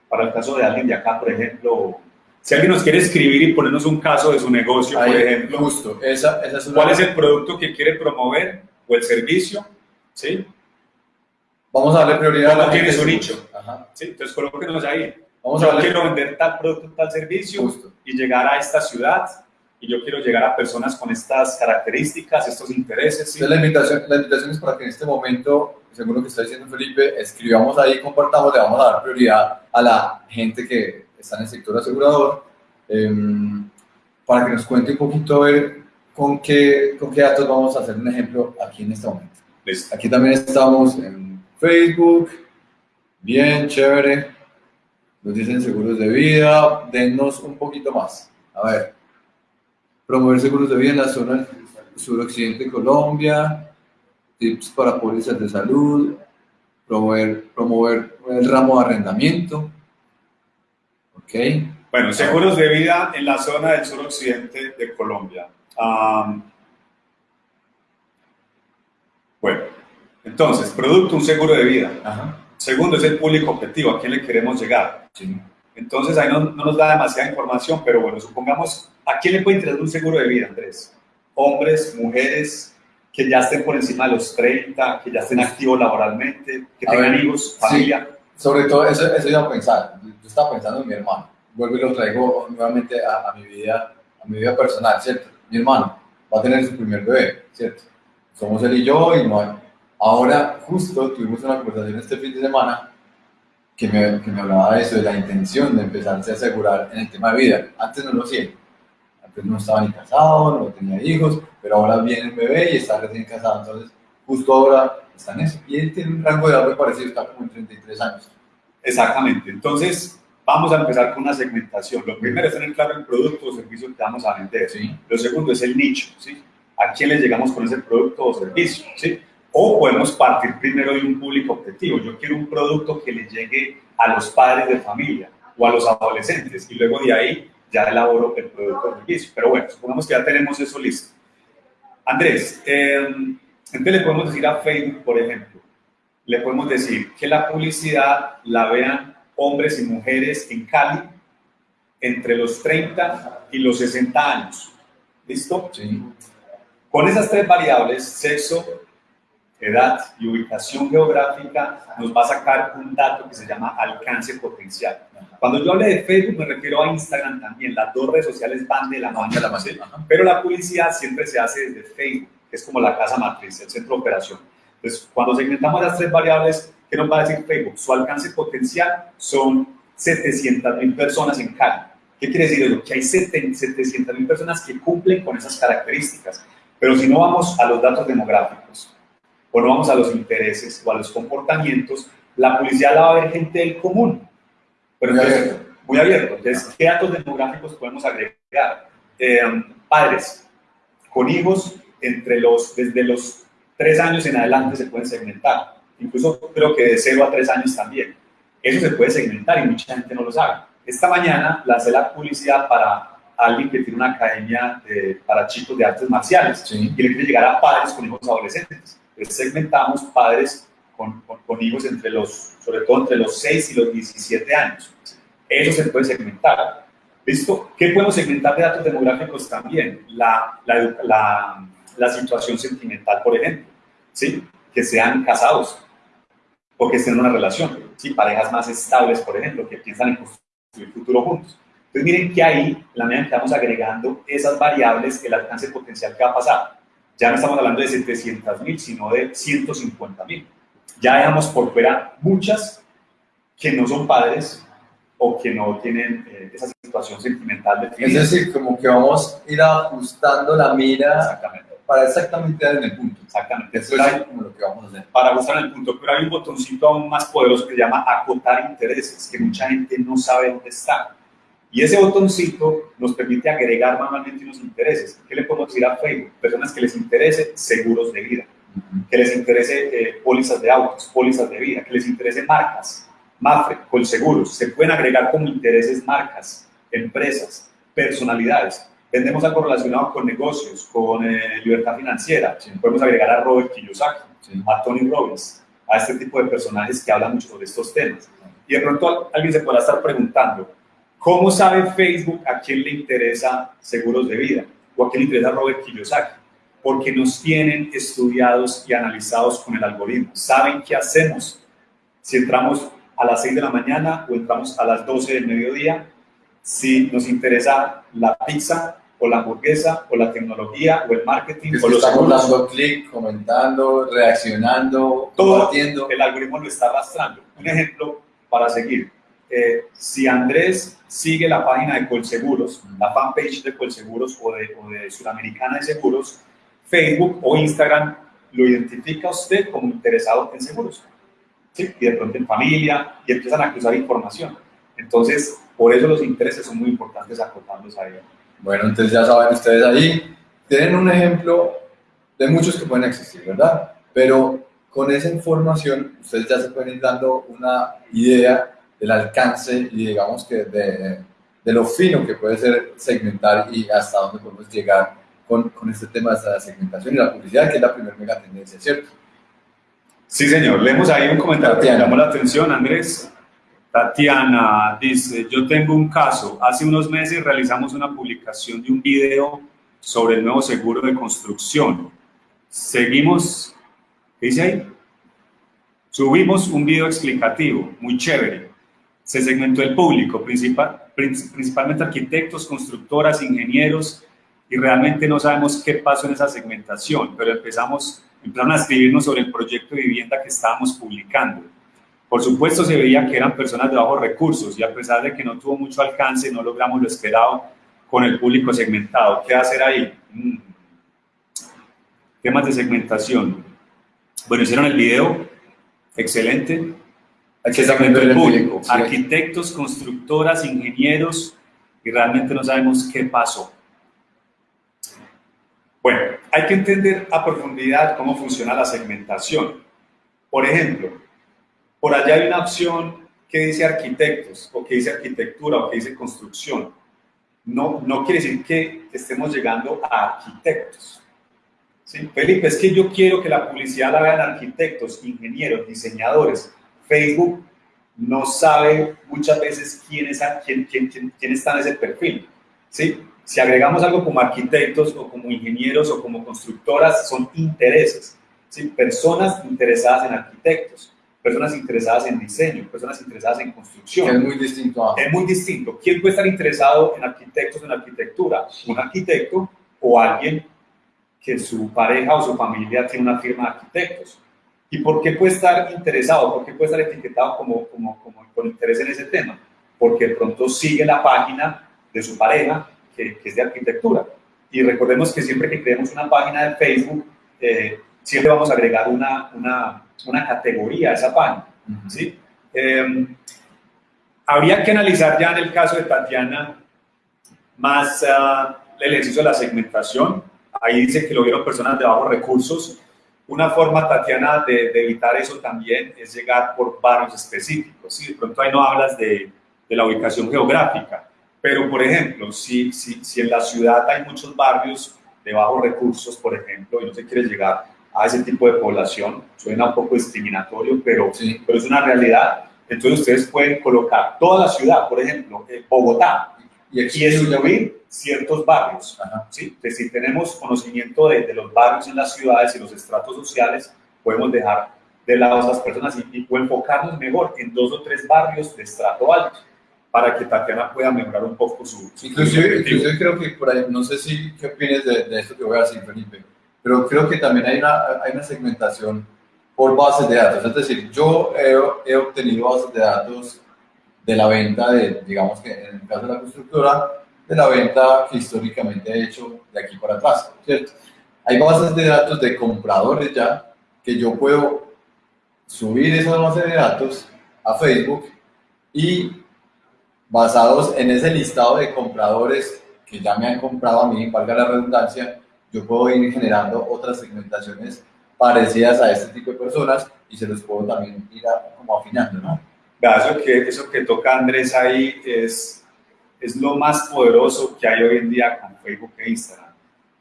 Para el caso de alguien de acá, por ejemplo, si alguien nos quiere escribir y ponernos un caso de su negocio, por ejemplo, justo, esa, esa es ¿cuál es el producto que quiere promover o el servicio? ¿Sí? Vamos a darle prioridad a la tiene su nicho. Ajá. ¿Sí? Entonces, colóquenos ahí. Vamos yo quiero vender tal producto, tal servicio y llegar a esta ciudad y yo quiero llegar a personas con estas características, estos intereses. ¿sí? la, invitación, la invitación es para que en este momento, según lo que está diciendo Felipe, escribamos ahí, compartamos, le vamos a dar prioridad a la gente que está en el sector asegurador, em, para que nos cuente un poquito a ver con qué, con qué datos vamos a hacer un ejemplo aquí en este momento. Aquí también estamos en Facebook, bien, chévere, nos dicen seguros de vida, denos un poquito más. A ver, promover seguros de vida en la zona suroccidente de Colombia, tips para pólizas de salud, promover, promover el ramo de arrendamiento, bueno, seguros de vida en la zona del suroccidente de Colombia. bueno, entonces, producto, un seguro de vida. Segundo, es el público objetivo, a quién le queremos llegar. Entonces, ahí no, no, nos da demasiada información, pero bueno, supongamos, ¿a quién le puede interesar un seguro de vida, Andrés? Hombres, mujeres, que ya estén por encima de los 30, que ya estén activos laboralmente, que tengan hijos, familia. Sobre todo, eso, eso iba a pensar. Yo estaba pensando en mi hermano. Vuelvo y lo traigo nuevamente a, mi vida, a mi vida personal, ¿cierto? Mi hermano va a tener su primer bebé, ¿cierto? Somos él y yo y no hay. Ahora, justo tuvimos una conversación este fin de semana que me, que me hablaba de eso, de la intención de empezarse a asegurar en el tema de vida. Antes no lo hacía. Antes no estaba ni casado, no tenía hijos, pero ahora viene el bebé y está recién casado. Entonces, justo ahora está en eso. Y él tiene un rango de edad muy parecido, está como en 33 años. Exactamente. Entonces, vamos a empezar con una segmentación. Lo primero es tener claro el producto o servicio que vamos a vender. ¿sí? Lo segundo es el nicho. ¿sí? ¿A quién le llegamos con ese producto o servicio? ¿sí? O podemos partir primero de un público objetivo. Yo quiero un producto que le llegue a los padres de familia o a los adolescentes y luego de ahí ya elaboro el producto o servicio. Pero bueno, supongamos que ya tenemos eso listo. Andrés, eh, entonces le podemos decir a Facebook, por ejemplo, le podemos decir que la publicidad la vean hombres y mujeres en Cali entre los 30 y los 60 años. ¿Listo? Sí. Con esas tres variables, sexo, edad y ubicación geográfica, nos va a sacar un dato que se llama alcance potencial. Cuando yo hable de Facebook me refiero a Instagram también, las dos redes sociales van de la mano, de la mano pero la publicidad siempre se hace desde Facebook que es como la casa matriz, el centro de operación. Entonces, cuando segmentamos las tres variables, ¿qué nos va a decir Facebook? Su alcance potencial son 700 mil personas en Cali. ¿Qué quiere decir eso? Que hay 700 mil personas que cumplen con esas características. Pero si no vamos a los datos demográficos, o no vamos a los intereses o a los comportamientos, la publicidad la va a ver gente del común. Pero muy, abierto. muy abierto. Entonces, ¿qué datos demográficos podemos agregar? Eh, padres con hijos entre los, desde los tres años en adelante se pueden segmentar. Incluso creo que de cero a tres años también. Eso se puede segmentar y mucha gente no lo sabe. Esta mañana lancé la publicidad para alguien que tiene una academia para chicos de artes marciales y le quiere llegar a padres con hijos adolescentes. Entonces segmentamos padres con, con, hijos entre los, sobre todo entre los 6 y los 17 años. Eso se puede segmentar. ¿Listo? ¿Qué podemos segmentar de datos demográficos también? La, la, la, la situación sentimental, por ejemplo, ¿sí? que sean casados o que estén en una relación, ¿sí? parejas más estables, por ejemplo, que piensan en construir futuro juntos. Entonces miren que ahí, la medida que estamos agregando esas variables, el alcance potencial que va a pasar. Ya no estamos hablando de 700 mil, sino de 150 mil. Ya dejamos por fuera muchas que no son padres o que no tienen eh, esa situación sentimental definida. Es decir, como que vamos a ir ajustando la mira Exactamente para exactamente dar en el punto. Exactamente. Eso es como lo que vamos a hacer. Para buscar en el punto, pero hay un botoncito aún más poderoso que se llama acotar intereses, que mucha gente no sabe dónde está. Y ese botoncito nos permite agregar manualmente unos intereses. ¿Qué le podemos decir a Facebook? Personas que les interese seguros de vida, que les interese eh, pólizas de autos, pólizas de vida, que les interese marcas. Mafre, Colseguros, se pueden agregar como intereses marcas, empresas, personalidades. Vendemos algo relacionado con negocios, con eh, libertad financiera. Podemos agregar a Robert Kiyosaki, a Tony Robbins, a este tipo de personajes que hablan mucho sobre estos temas. Y de pronto alguien se podrá estar preguntando, ¿cómo sabe Facebook a quién le interesa seguros de vida? ¿O a quién le interesa Robert Kiyosaki? Porque nos tienen estudiados y analizados con el algoritmo. Saben qué hacemos. Si entramos a las 6 de la mañana o entramos a las 12 del mediodía, si nos interesa la pizza o la hamburguesa o la tecnología o el marketing o los estamos dando clic, comentando, reaccionando, todo el algoritmo lo está arrastrando. Un ejemplo para seguir. Eh, si Andrés sigue la página de Colseguros, la fanpage de Colseguros o de, o de Sudamericana de Seguros, Facebook o Instagram lo identifica a usted como interesado en seguros. ¿sí? Y de pronto en familia y empiezan a cruzar información. Entonces, por eso los intereses son muy importantes acotarlos a ellos. Bueno, entonces ya saben ustedes ahí, tienen un ejemplo de muchos que pueden existir, ¿verdad? Pero con esa información ustedes ya se pueden ir dando una idea del alcance y digamos que de, de lo fino que puede ser segmentar y hasta dónde podemos llegar con, con este tema de la segmentación y la publicidad, que es la primera mega tendencia, ¿cierto? Sí, señor. Leemos ahí un comentario que llamó la atención, Andrés. Tatiana dice, yo tengo un caso. Hace unos meses realizamos una publicación de un video sobre el nuevo seguro de construcción. Seguimos, ¿qué dice ahí? Subimos un video explicativo, muy chévere. Se segmentó el público, principal, principalmente arquitectos, constructoras, ingenieros, y realmente no sabemos qué pasó en esa segmentación, pero empezamos, empezaron a escribirnos sobre el proyecto de vivienda que estábamos publicando por supuesto, se veía que eran personas de bajos recursos y a pesar de que no tuvo mucho alcance, no logramos lo esperado con el público segmentado. ¿Qué hacer ahí? Mm. Temas de segmentación. Bueno, hicieron el video, excelente. El público. Arquitectos, constructoras, ingenieros, y realmente no sabemos qué pasó. Bueno, hay que entender a profundidad cómo funciona la segmentación. Por ejemplo, por allá hay una opción que dice arquitectos, o que dice arquitectura, o que dice construcción. No, no quiere decir que estemos llegando a arquitectos. ¿Sí? Felipe, es que yo quiero que la publicidad la vean arquitectos, ingenieros, diseñadores. Facebook no sabe muchas veces quién, es, quién, quién, quién, está en ese perfil. ¿sí? Si agregamos algo como arquitectos o como ingenieros o como constructoras, son intereses. ¿sí? Personas interesadas en arquitectos personas interesadas en diseño, personas interesadas en construcción. Es muy distinto. Es muy distinto. ¿Quién puede estar interesado en arquitectos, en arquitectura? Un arquitecto o alguien que su pareja o su familia tiene una firma de arquitectos. ¿Y por qué puede estar interesado? ¿Por qué puede estar etiquetado como, como, como con interés en ese tema? Porque de pronto sigue la página de su pareja que, que es de arquitectura. Y recordemos que siempre que creemos una página de Facebook, eh, siempre vamos a agregar una, una una categoría a esa página. ¿sí? Em, habría que analizar ya en el caso de Tatiana más uh, el ejercicio de la segmentación. Ahí dice que lo vieron personas de bajos recursos. Una forma, Tatiana, de, evitar eso también es llegar por barrios específicos. ¿sí? De pronto ahí no hablas de, de la ubicación geográfica, pero por ejemplo, si, si, si en la ciudad hay muchos barrios de bajos recursos, por ejemplo, y no se quiere llegar a ese tipo de población. Suena un poco discriminatorio, pero, sí. pero es una realidad. Entonces ustedes pueden colocar toda la ciudad, por ejemplo, eh, Bogotá, y aquí es excluir ciertos barrios. ¿sí? Es decir, tenemos conocimiento de, de, los barrios en las ciudades y los estratos sociales, podemos dejar de lado a esas personas y, y enfocarnos mejor en dos o tres barrios de estrato alto para que Tatiana pueda mejorar un poco su... su inclusive, inclusive creo que por ahí, no sé si, ¿qué opinas de, de esto que voy a decir, Felipe? pero creo que también hay una, hay una segmentación por bases de datos. Es decir, yo he, he, obtenido bases de datos de la venta de, digamos que en el caso de la constructora, de la venta que históricamente he hecho de aquí para atrás, ¿cierto? Hay bases de datos de compradores ya que yo puedo subir esas bases de datos a Facebook y basados en ese listado de compradores que ya me han comprado a mí, valga la redundancia, yo puedo ir generando otras segmentaciones parecidas a este tipo de personas y se los puedo también ir como afinando, ¿no? Eso que, eso que toca Andrés ahí es, es lo más poderoso que hay hoy en día con Facebook e Instagram.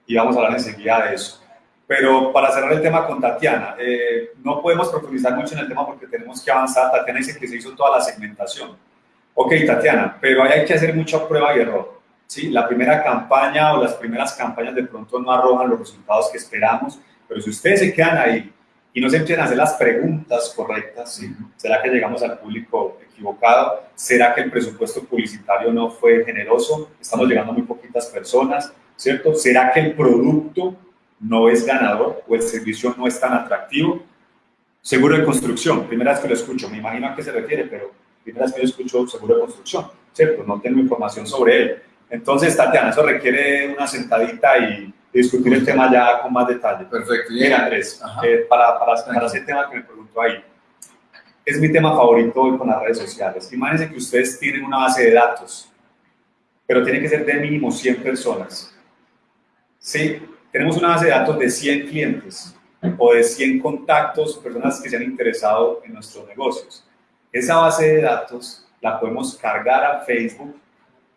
Y vamos a hablar enseguida de eso. Pero para cerrar el tema con Tatiana, eh, no podemos profundizar mucho en el tema porque tenemos que avanzar. Tatiana dice que se hizo toda la segmentación. Ok, Tatiana, pero ahí hay que hacer mucha prueba y error. ¿sí? La primera campaña o las primeras campañas de pronto no arrojan los resultados que esperamos, pero si ustedes se quedan ahí y no se empiezan a hacer las preguntas correctas, ¿sí? ¿será que llegamos al público equivocado? ¿Será que el presupuesto publicitario no fue generoso? Estamos llegando a muy poquitas personas, ¿cierto? ¿Será que el producto no es ganador o el servicio no es tan atractivo? Seguro de construcción, primera vez que lo escucho, me imagino a qué se refiere, pero primera vez que yo escucho seguro de construcción, ¿cierto? No tengo información sobre él. Entonces, Tatiana, eso requiere una sentadita y discutir el tema ya con más detalle. Perfecto. Mira, Andrés, eh, para, para, para ese tema que me preguntó ahí, es mi tema favorito hoy con las redes sociales. Imagínense que ustedes tienen una base de datos, pero tiene que ser de mínimo 100 personas. Sí, tenemos una base de datos de 100 clientes o de 100 contactos, personas que se han interesado en nuestros negocios. Esa base de datos la podemos cargar a Facebook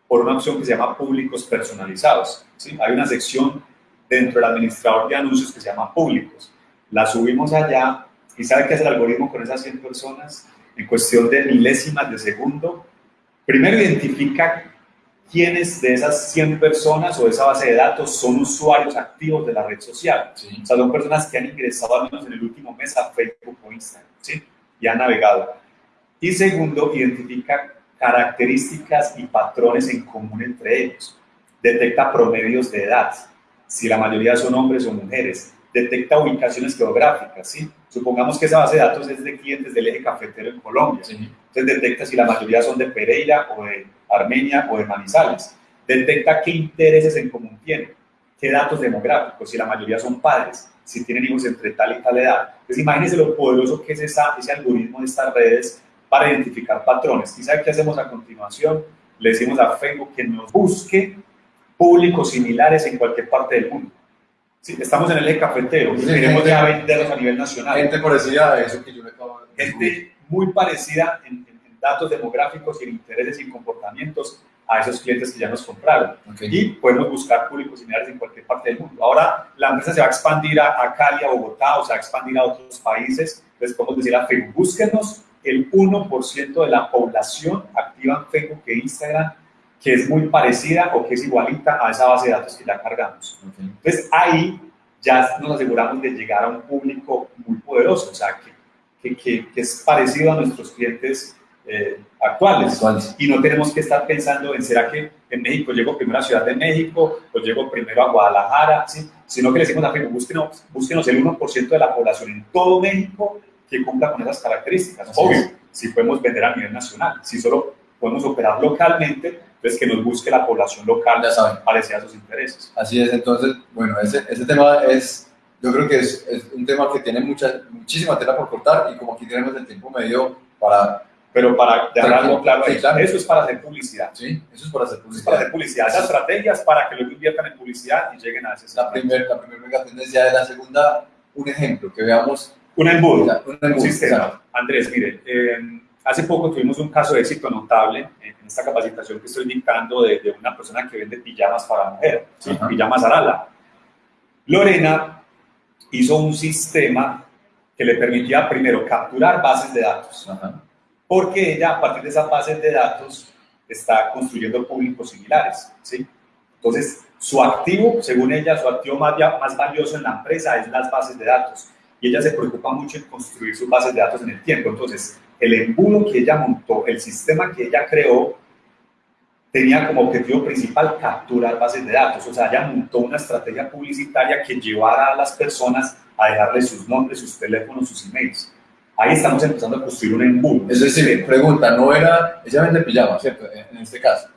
por una opción que se llama públicos personalizados. ¿sí? Hay una sección dentro del administrador de anuncios que se llama públicos. La subimos allá y ¿sabe qué es el algoritmo con esas 100 personas? En cuestión de milésimas de segundo, primero identifica quiénes de esas 100 personas o de esa base de datos son usuarios activos de la red social. O sea, son personas que han ingresado al menos en el último mes a Facebook o Instagram ¿sí? y han navegado. Y segundo, identifica características y patrones en común entre ellos. Detecta promedios de edad, si la mayoría son hombres o mujeres. Detecta ubicaciones geográficas, ¿sí? Supongamos que esa base de datos es de clientes del eje cafetero en Colombia. Entonces detecta si la mayoría son de Pereira o de Armenia o de Manizales. Detecta qué intereses en común tienen, qué datos demográficos, si la mayoría son padres, si tienen hijos entre tal y tal edad. Entonces imagínense lo poderoso que es esa, ese algoritmo de estas redes para identificar patrones. ¿Y sabe qué hacemos a continuación? Le decimos a Facebook que nos busque públicos similares en cualquier parte del mundo. Si estamos en el eje cafetero, sí, queremos ya venderlos a nivel nacional. Gente parecida a eso que yo le acabo de Gente muy parecida en, datos demográficos y en intereses y comportamientos a esos clientes que ya nos compraron. Y podemos buscar públicos similares en cualquier parte del mundo. Ahora la empresa se va a expandir a, a Cali, a Bogotá, o se va a expandir a otros países. Entonces podemos decir a Facebook, búsquenos el 1% de la población activa en Facebook e Instagram que es muy parecida o que es igualita a esa base de datos que ya cargamos. Entonces ahí ya nos aseguramos de llegar a un público muy poderoso, o sea, que, que, que, es parecido a nuestros clientes eh, actuales. Y no tenemos que estar pensando en, ¿será que en México llego primero a Ciudad de México o llego primero a Guadalajara? ¿sí? Sino que le decimos a Facebook, búsquenos, búsquenos el 1% de la población en todo México que cumpla con esas características. Obvio, si podemos vender a nivel nacional, si solo podemos operar localmente, pues que nos busque la población local ya saben. parecida a sus intereses. Así es, entonces, bueno, ese, ese tema es, yo creo que es, es, un tema que tiene mucha, muchísima tela por cortar y como aquí tenemos el tiempo medio para... Pero para dejarlo claro, sí, claro, eso es para hacer publicidad. Sí, eso es para hacer publicidad. Es para hacer publicidad. Esas estrategias para que luego inviertan en publicidad y lleguen a ese La primera la primer mega tendencia de la segunda, un ejemplo, que veamos un embudo, un, embudo, un sistema. Andrés, mire, eh, hace poco tuvimos un caso de éxito notable en esta capacitación que estoy dictando de, de una persona que vende pijamas para mujer, ¿sí? pijamas Arala. Lorena hizo un sistema que le permitía primero capturar bases de datos, porque ella a partir de esas bases de datos está construyendo públicos similares. ¿sí? Entonces, su activo, según ella, su activo más, más valioso en la empresa es las bases de datos y ella se preocupa mucho en construir sus bases de datos en el tiempo. Entonces, el embudo que ella montó, el sistema que ella creó, tenía como objetivo principal capturar bases de datos. O sea, ella montó una estrategia publicitaria que llevara a las personas a dejarle sus nombres, sus teléfonos, sus emails. Ahí estamos empezando a construir un embudo. Es decir, pregunta, no era, ella vende pijama, ¿cierto? En este caso.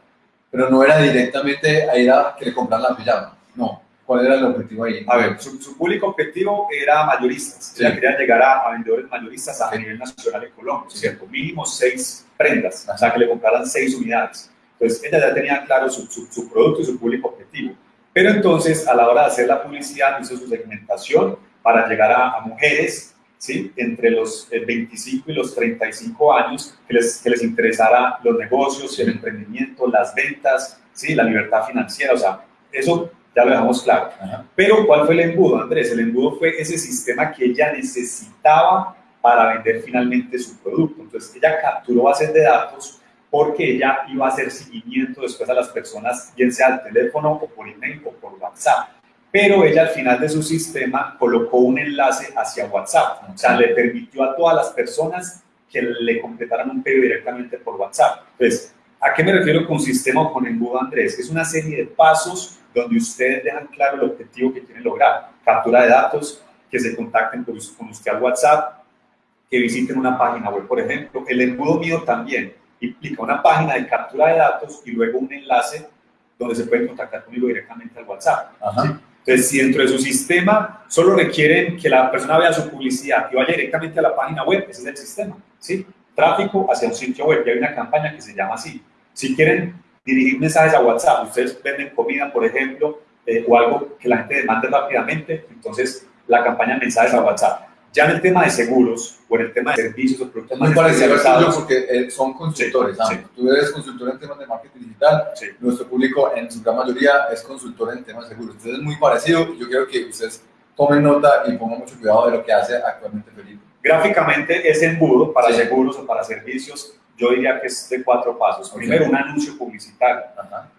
Pero no era directamente a ir a que le compraran la pijama. No. ¿Cuál era el objetivo ahí? A ver, su, público objetivo era mayoristas. Sí. Ella quería llegar a, vendedores mayoristas a nivel nacional en Colombia, ¿cierto? Mínimo seis prendas, o sea, que le compraran seis unidades. Entonces, ella ya tenía claro su, su, producto y su público objetivo. Pero entonces, a la hora de hacer la publicidad, hizo su segmentación para llegar a, a mujeres ¿sí? entre los 25 y los 35 años que les, que les interesara los negocios, el emprendimiento, las ventas, ¿sí? la libertad financiera, o sea, eso ya lo dejamos claro. Pero ¿cuál fue el embudo, Andrés? El embudo fue ese sistema que ella necesitaba para vender finalmente su producto. Entonces, ella capturó bases de datos porque ella iba a hacer seguimiento después a las personas, bien sea al teléfono o por email o por WhatsApp. Pero ella al final de su sistema colocó un enlace hacia WhatsApp. O sea, le permitió a todas las personas que le completaran un pedido directamente por WhatsApp. Entonces, ¿a qué me refiero con sistema o con embudo, Andrés? Es una serie de pasos donde ustedes dejan claro el objetivo que quieren lograr. Captura de datos, que se contacten con usted al WhatsApp, que visiten una página web, por ejemplo. El embudo mío también implica una página de captura de datos y luego un enlace donde se pueden contactar conmigo directamente al WhatsApp. Entonces, si dentro de su sistema solo requieren que la persona vea su publicidad y vaya directamente a la página web, ese es el sistema, ¿sí? Tráfico hacia un sitio web. Y hay una campaña que se llama así. Si quieren dirigir mensajes a WhatsApp, ustedes venden comida, por ejemplo, eh, o algo que la gente demande rápidamente, entonces la campaña mensajes a WhatsApp. Ya en el tema de seguros o en el tema de servicios o productos más especializados. porque eh, son consultores. Tú eres consultor en temas de marketing digital. Nuestro público en su gran mayoría es consultor en temas de seguros. Entonces es muy parecido. Yo quiero que ustedes tomen nota y pongan mucho cuidado de lo que hace actualmente Felipe. Gráficamente es embudo para seguros o para servicios. Yo diría que es de cuatro pasos. Primero, un anuncio publicitario.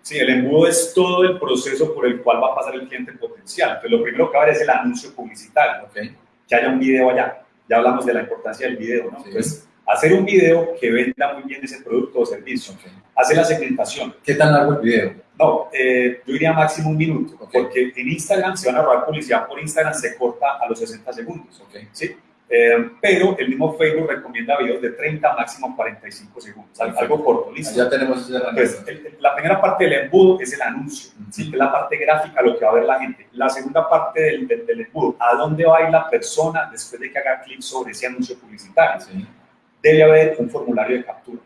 Sí, el embudo es todo el proceso por el cual va a pasar el cliente potencial. Entonces, lo primero que va a haber es el anuncio publicitario. Okay que haya un video allá. Ya hablamos de la importancia del video, ¿no? Entonces, hacer un video que venda muy bien ese producto o servicio. Hacer la segmentación. ¿Qué tan largo el video? No, eh, yo diría máximo un minuto, porque en Instagram, si van a robar publicidad por Instagram, se corta a los 60 segundos. ¿sí? Eh, pero el mismo Facebook recomienda videos de 30 máximo 45 segundos, algo corto, listo. Ya tenemos Pues, la primera parte del embudo es el anuncio, ¿sí? que es la parte gráfica, lo que va a ver la gente. La segunda parte del, del, embudo, a dónde va a ir la persona después de que haga clic sobre ese anuncio publicitario. Debe haber un formulario de captura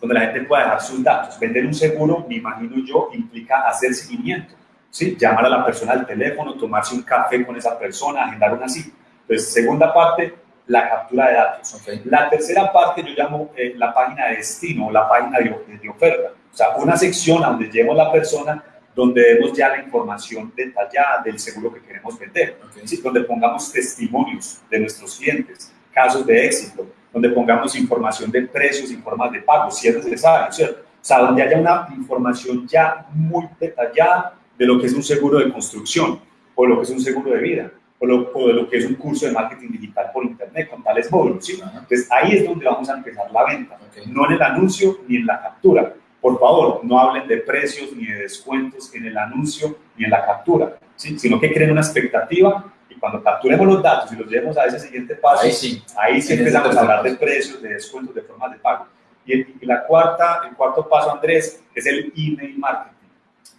donde la gente pueda dejar sus datos. Vender un seguro, me imagino yo, implica hacer seguimiento. ¿sí? Llamar a la persona al teléfono, tomarse un café con esa persona, agendar una cita entonces, segunda parte, la captura de datos. La tercera parte yo llamo eh, la página de destino la página de, oferta. O sea, una sección a donde llevemos la persona donde demos ya la información detallada del seguro que queremos vender, donde pongamos testimonios de nuestros clientes, casos de éxito, donde pongamos información de precios y formas de pago, si es necesario, ¿cierto? O sea, donde haya una información ya muy detallada de lo que es un seguro de construcción o lo que es un seguro de vida o, de lo que es un curso de marketing digital por internet con tales módulos. ¿sí? Entonces ahí es donde vamos a empezar la venta, no en el anuncio ni en la captura. Por favor, no hablen de precios ni de descuentos en el anuncio ni en la captura, ¿sí? sino que creen una expectativa y cuando capturemos los datos y los llevemos a ese siguiente paso, ahí sí, ahí sí empezamos a hablar de precios, de descuentos, de formas de pago. Y, y la cuarta, el cuarto paso, Andrés, es el email marketing,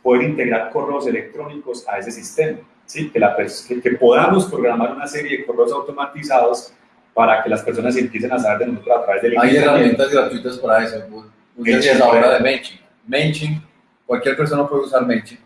poder integrar correos electrónicos a ese sistema. ¿Sí? que, la, que, podamos programar una serie de correos automatizados para que las personas empiecen a saber de nosotros a través del Hay herramientas gratuitas para eso. Usted ahora de MailChimp. MailChimp, cualquier persona puede usar MailChimp,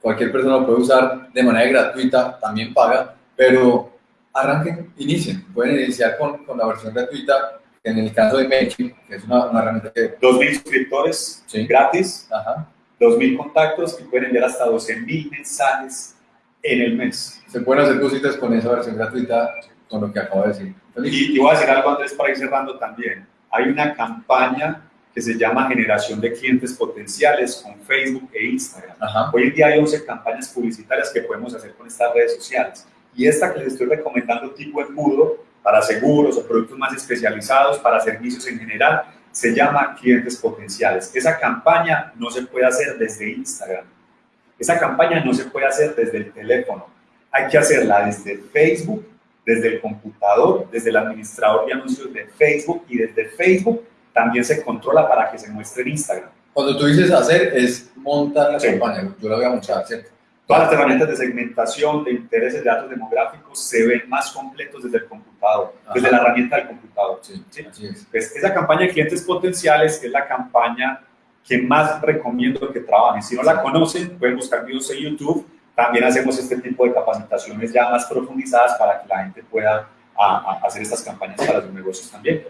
cualquier persona puede usar de manera gratuita, también paga, pero arranquen, inicien. Pueden iniciar con, con la versión gratuita, en el caso de MailChimp, que es una, una herramienta que... 2.000 suscriptores gratis, Ajá. 2.000 contactos y pueden enviar hasta 12.000 mensajes en el mes. Se pueden hacer cositas con esa versión gratuita, con lo que acabo de decir. Y, voy a decir algo, Andrés, para ir cerrando también. Hay una campaña que se llama Generación de Clientes Potenciales con Facebook e Instagram. Hoy en día hay 11 campañas publicitarias que podemos hacer con estas redes sociales. Y esta que les estoy recomendando, tipo embudo, para seguros o productos más especializados, para servicios en general, se llama Clientes Potenciales. Esa campaña no se puede hacer desde Instagram esa campaña no se puede hacer desde el teléfono, hay que hacerla desde Facebook, desde el computador, desde el administrador de anuncios de Facebook y desde Facebook también se controla para que se muestre en Instagram. Cuando tú dices hacer es montar la campaña, yo la voy a montar, ¿cierto? Todas las herramientas de segmentación, de intereses de datos demográficos se ven más completos desde el computador, desde la herramienta del computador. Sí, Así es. Pues esa campaña de clientes potenciales es la campaña que más recomiendo que trabajen. Si no la conocen, pueden buscar videos en YouTube. También hacemos este tipo de capacitaciones ya más profundizadas para que la gente pueda a, a hacer estas campañas para sus negocios también.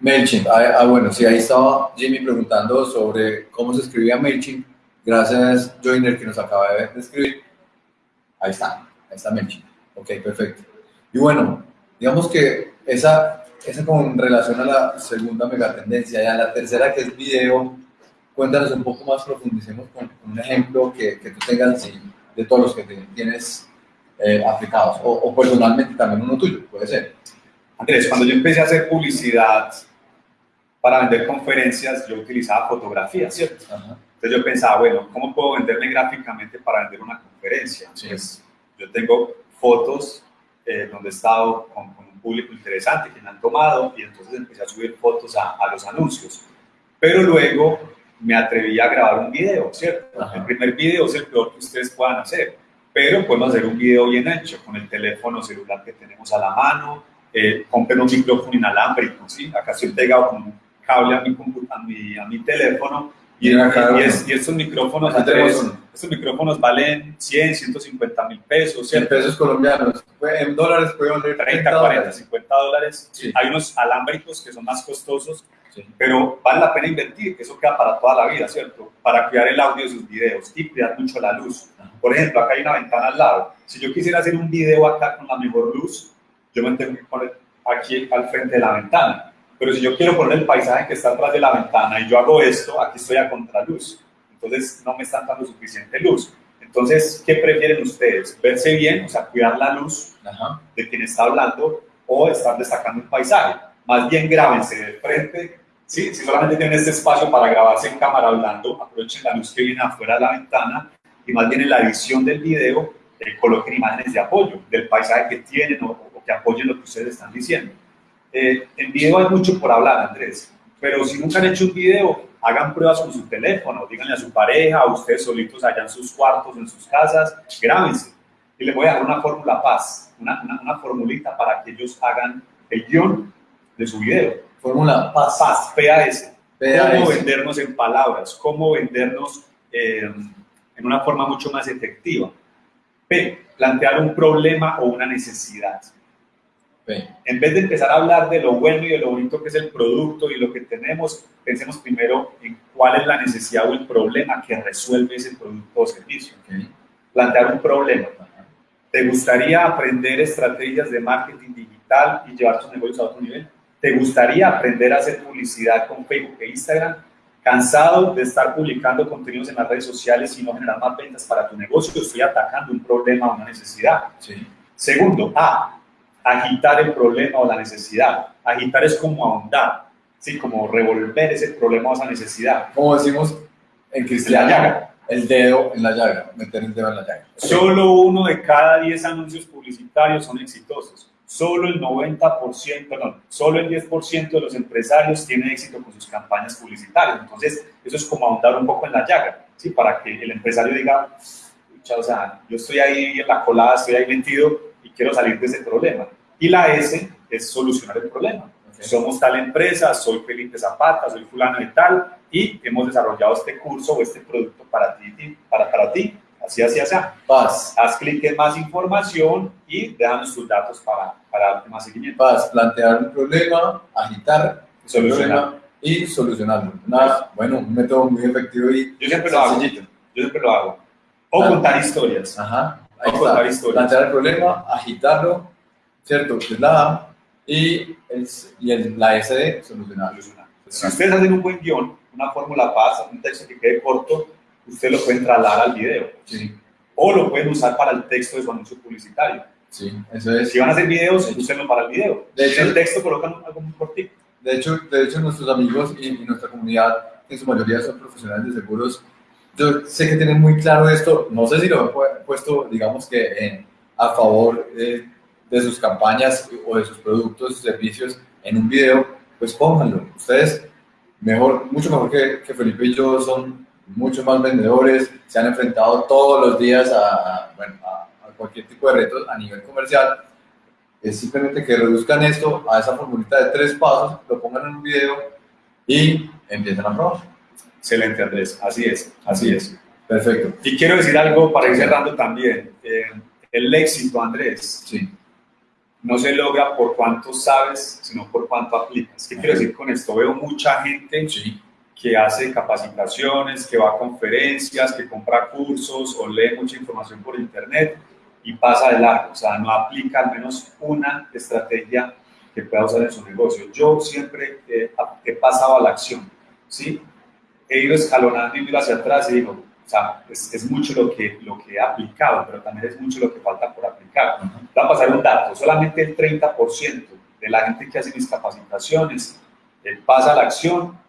MailChimp, ah, ah, bueno, sí, ahí estaba Jimmy preguntando sobre cómo se escribía MailChimp. Gracias, Joiner, que nos acaba de escribir. Ahí está, ahí está MailChimp. Ok, perfecto. Y bueno, digamos que esa, esa con relación a la segunda megatendencia y a la tercera que es video, cuéntanos un poco más, profundicemos con, un ejemplo que, que, tú tengas de todos los que tienes eh, aplicados o, o personalmente también uno tuyo, puede ser. Andrés, cuando yo empecé a hacer publicidad para vender conferencias, yo utilizaba fotografía, ¿cierto? Entonces yo pensaba, bueno, ¿cómo puedo venderme gráficamente para vender una conferencia? Pues yo tengo fotos eh, donde he estado con, un público interesante que me han tomado y entonces empecé a subir fotos a, los anuncios. Pero luego me atreví a grabar un video, ¿cierto? El primer video es el peor que ustedes puedan hacer, pero podemos hacer un video bien hecho con el teléfono celular que tenemos a la mano, eh, compren un micrófono inalámbrico, ¿sí? Acá estoy pegado con cable a mi, a mi, a mi teléfono y, y, y, estos micrófonos, estos micrófonos valen 100, 150 mil pesos. 100 pesos colombianos. En dólares pueden valer 30, 40, 50 dólares. Hay unos alámbricos que son más costosos, pero vale la pena invertir, que eso queda para toda la vida, ¿cierto? Para cuidar el audio de sus videos y cuidar mucho la luz. Por ejemplo, acá hay una ventana al lado. Si yo quisiera hacer un video acá con la mejor luz, yo me tengo que poner aquí al frente de la ventana pero si yo quiero poner el paisaje que está atrás de la ventana y yo hago esto, aquí estoy a contraluz. Entonces no me están dando suficiente luz. Entonces, ¿qué prefieren ustedes? ¿Verse bien, o sea, cuidar la luz de quien está hablando o estar destacando un paisaje? Más bien grábense de frente. ¿Sí? Si solamente tienen este espacio para grabarse en cámara hablando, aprovechen la luz que viene afuera de la ventana y más bien en la edición del video eh, coloquen imágenes de apoyo del paisaje que tienen o, o que apoyen lo que ustedes están diciendo. Eh, en video hay mucho por hablar, Andrés, pero si nunca han hecho un video, hagan pruebas con su teléfono, díganle a su pareja, a ustedes solitos allá en sus cuartos, en sus casas, grábense. Y les voy a dar una fórmula paz, una, una, formulita para que ellos hagan el guion de su video. Fórmula paz. Paz, PAS. Cómo vendernos en palabras, cómo vendernos eh, en una forma mucho más efectiva. P, plantear un problema o una necesidad. En vez de empezar a hablar de lo bueno y de lo bonito que es el producto y lo que tenemos, pensemos primero en cuál es la necesidad o el problema que resuelve ese producto o servicio. Plantear un problema. ¿Te gustaría aprender estrategias de marketing digital y llevar tus negocios a otro nivel? ¿Te gustaría aprender a hacer publicidad con Facebook e Instagram? ¿Cansado de estar publicando contenidos en las redes sociales y no generar más ventas para tu negocio? Estoy atacando un problema o una necesidad. Segundo, A, agitar el problema o la necesidad. Agitar es como ahondar, ¿sí? como revolver ese problema o esa necesidad. Como decimos en cristiano, el dedo en la llaga, meter el dedo en la llaga. Solo uno de cada 10 anuncios publicitarios son exitosos. Solo el 90%, perdón, solo el 10% de los empresarios tienen éxito con sus campañas publicitarias. Entonces, eso es como ahondar un poco en la llaga, ¿sí? Para que el empresario diga, o sea, yo estoy ahí en la colada, estoy ahí metido, quiero salir de ese problema. Y la S es solucionar el problema. Somos tal empresa, soy Felipe Zapata, soy fulano y tal, y hemos desarrollado este curso o este producto para ti, para, para ti. Así, así, así. Paz. Haz clic en más información y déjanos tus datos para, para darte más seguimiento. Paz, plantear un problema, agitar, solucionar y solucionarlo. Una, bueno, un método muy efectivo y yo siempre lo hago. Yo siempre lo hago. O contar historias. Ajá. Plantear el problema, agitarlo, ¿cierto? Que es la A, y, el, y el, la S de solucionar. Si ustedes hacen un buen guion, una fórmula pasa, un texto que quede corto, ustedes lo pueden trasladar al video. Sí. O lo pueden usar para el texto de su anuncio publicitario. Sí, eso es. Si van a hacer videos, úsenlo para el video. De hecho, el texto colocan algo muy cortito. De hecho, de hecho, nuestros amigos y, y nuestra comunidad, en su mayoría son profesionales de seguros, yo sé que tienen muy claro esto, no sé si lo he puesto, digamos que a favor de, sus campañas o de sus productos servicios en un video, pues pónganlo. Ustedes, mejor, mucho mejor que, que, Felipe y yo, son mucho más vendedores, se han enfrentado todos los días a, bueno, a, cualquier tipo de retos a nivel comercial. Es simplemente que reduzcan esto a esa formulita de tres pasos, lo pongan en un video y empiecen a probar. Excelente, Andrés. Así es, así es. Perfecto. Y quiero decir algo para ir cerrando también. Eh, el éxito, Andrés, sí. no se logra por cuánto sabes, sino por cuánto aplicas. ¿Qué quiero decir con esto? Veo mucha gente que hace capacitaciones, que va a conferencias, que compra cursos o lee mucha información por internet y pasa de largo, o sea, no aplica al menos una estrategia que pueda usar en su negocio. Yo siempre he pasado a la acción, ¿sí? He ido escalonando y ido hacia atrás y digo, o sea, es, mucho lo que, lo que he aplicado, pero también es mucho lo que falta por aplicar. Voy a pasar un dato, solamente el 30% de la gente que hace mis capacitaciones eh, pasa a la acción,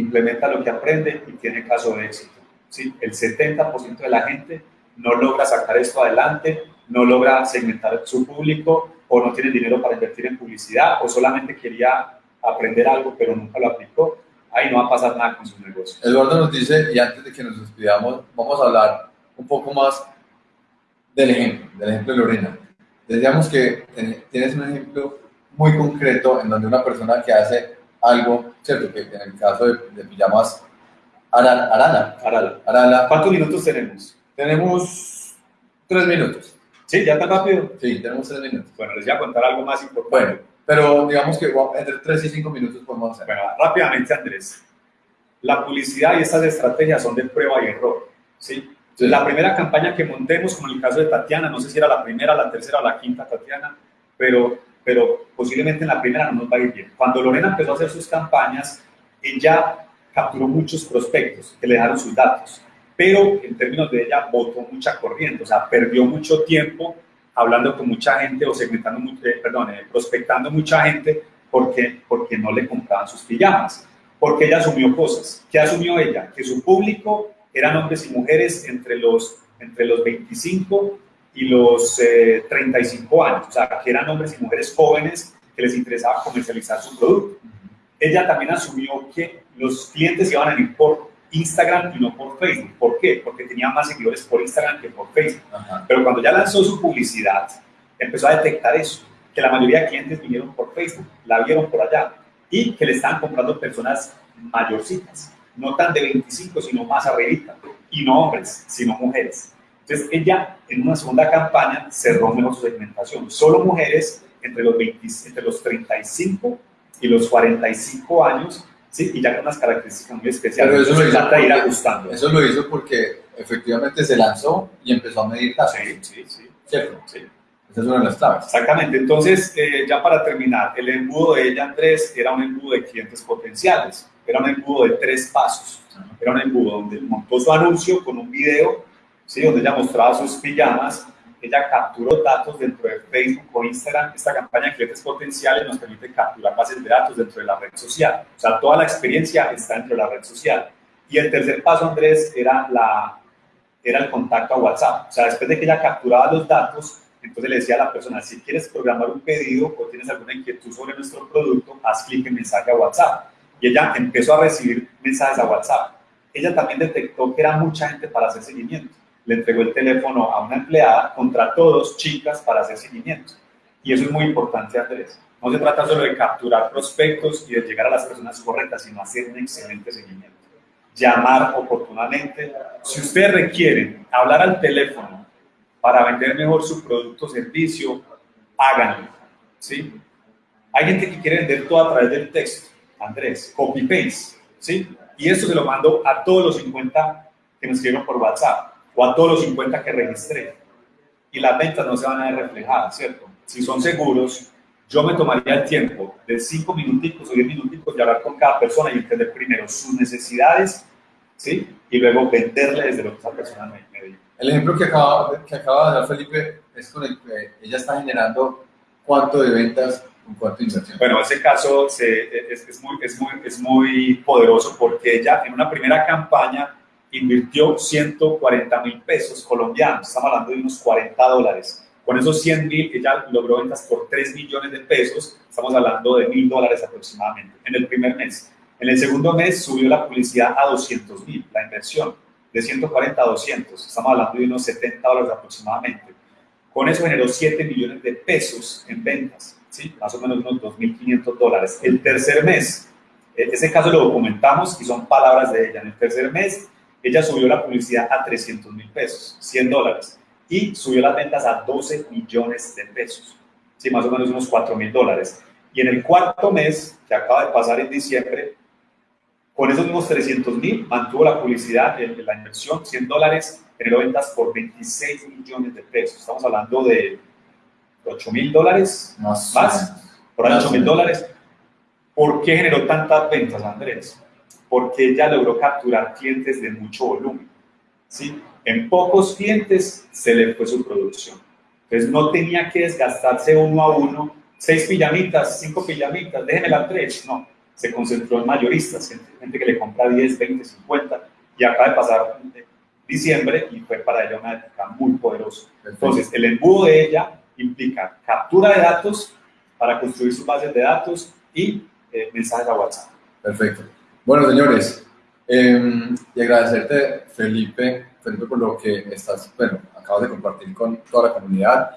implementa lo que aprende y tiene caso de éxito. ¿sí? El 70% de la gente no logra sacar esto adelante, no logra segmentar su público o no tiene dinero para invertir en publicidad o solamente quería aprender algo pero nunca lo aplicó, ahí no va a pasar nada con su negocio. Eduardo nos dice, y antes de que nos despidamos, vamos a hablar un poco más del ejemplo, del ejemplo de Lorena. Decíamos que tienes un ejemplo muy concreto en donde una persona que hace algo, ¿cierto? Que en el caso de, de pijamas Arana, Arala. Arala. ¿Cuántos minutos tenemos? Tenemos tres minutos. ¿Sí? ¿Ya tan rápido? Sí, tenemos tres minutos. Bueno, les voy a contar algo más importante. Bueno, pero digamos que entre tres y cinco minutos podemos hacer. Bueno, rápidamente, Andrés. La publicidad y estas estrategias son de prueba y error. ¿sí? La primera campaña que montemos, como en el caso de Tatiana, no sé si era la primera, la tercera o la quinta Tatiana, pero, pero posiblemente en la primera no nos va a ir bien. Cuando Lorena empezó a hacer sus campañas, ella capturó muchos prospectos que le dejaron sus datos pero en términos de ella votó mucha corriente, o sea, perdió mucho tiempo hablando con mucha gente o segmentando, eh, perdón, eh, prospectando mucha gente porque, porque no le compraban sus pijamas, porque ella asumió cosas. ¿Qué asumió ella? Que su público eran hombres y mujeres entre los, entre los 25 y los 35 eh, años, o sea, que eran hombres y mujeres jóvenes que les interesaba comercializar su producto. Ella también asumió que los clientes iban a ir por Instagram y no por Facebook. ¿Por qué? Porque tenía más seguidores por Instagram que por Facebook. Pero cuando ya lanzó su publicidad, empezó a detectar eso, que la mayoría de clientes vinieron por Facebook, la vieron por allá y que le estaban comprando personas mayorcitas, no tan de 25, sino más arribita, y no hombres, sino mujeres. Entonces ella en una segunda campaña cerró mejor su segmentación, solo mujeres entre los, 20, entre los 35 y los 45 años ¿sí? y ya con unas características muy especiales. Pero eso lo hizo ir ajustando. Eso lo hizo porque efectivamente se lanzó y empezó a medir casos. Sí, sí, sí. ¿Cierto? Sí. Esa es una de las claves. Exactamente. Entonces, eh, ya para terminar, el embudo de ella, Andrés, era un embudo de clientes potenciales. Era un embudo de tres pasos. Era un embudo donde montó su anuncio con un video, ¿sí? donde ella mostraba sus pijamas ella capturó datos dentro de Facebook o Instagram. Esta campaña de clientes potenciales nos permite capturar bases de datos dentro de la red social. O sea, toda la experiencia está dentro de la red social. Y el tercer paso, Andrés, era, la, era el contacto a WhatsApp. O sea, después de que ella capturaba los datos, entonces le decía a la persona, si quieres programar un pedido o tienes alguna inquietud sobre nuestro producto, haz clic en mensaje a WhatsApp. Y ella empezó a recibir mensajes a WhatsApp. Ella también detectó que era mucha gente para hacer seguimiento le entregó el teléfono a una empleada, contra todos chicas para hacer seguimiento. Y eso es muy importante, Andrés. No se trata solo de capturar prospectos y de llegar a las personas correctas, sino hacer un excelente seguimiento. Llamar oportunamente. Si ustedes requieren hablar al teléfono para vender mejor su producto o servicio, háganlo. ¿sí? Hay gente que quiere vender todo a través del texto. Andrés, copy-paste. ¿sí? Y esto se lo mando a todos los 50 que nos escribieron por WhatsApp o a todos los 50 que registré. Y las ventas no se van a ver reflejadas, ¿cierto? Si son seguros, yo me tomaría el tiempo de 5 minuticos o 10 minuticos de hablar con cada persona y entender primero sus necesidades, ¿sí? Y luego venderle desde lo que esa persona me, me El ejemplo que acaba, que acaba de dar Felipe es con el que ella está generando cuánto de ventas con cuánto de inversión. Bueno, ese caso se, es, es, muy, es, muy, es muy poderoso porque ella en una primera campaña invirtió 140 mil pesos colombianos, estamos hablando de unos 40 dólares. Con esos 100 mil, ella logró ventas por 3 millones de pesos, estamos hablando de mil dólares aproximadamente en el primer mes. En el segundo mes subió la publicidad a 200 mil, la inversión, de 140 a 200, estamos hablando de unos 70 dólares aproximadamente. Con eso generó 7 millones de pesos en ventas, ¿sí? más o menos unos 2.500 dólares. El tercer mes, e-, ese caso lo documentamos y son palabras de ella. En el tercer mes ella subió la publicidad a 300 mil pesos, 100 dólares, y subió las ventas a 12 millones de pesos. sí, más o menos unos 4 mil dólares. Y en el cuarto mes, que acaba de pasar en diciembre, con esos mismos 300 mil, mantuvo la publicidad, la inversión, 100 dólares, generó ventas por 26 millones de pesos. Estamos hablando de 8 mil dólares más, más por 8 mil dólares. ¿Por qué generó tantas ventas, Andrés? Porque ella logró capturar clientes de mucho volumen. ¿sí? En pocos clientes se le fue su producción. Entonces no tenía que desgastarse uno a uno, seis pijamitas, cinco pijamitas, déjenme tres. No, se concentró en mayoristas, gente que le compra 10, 20, 50. Y acaba de pasar diciembre y fue para ella una época muy poderosa. Entonces, el embudo de ella implica captura de datos para construir sus bases de datos y eh, mensajes a WhatsApp. Perfecto. Bueno, señores, em, y agradecerte, Felipe, Felipe, por lo que estás, bueno, acabas de compartir con toda la comunidad.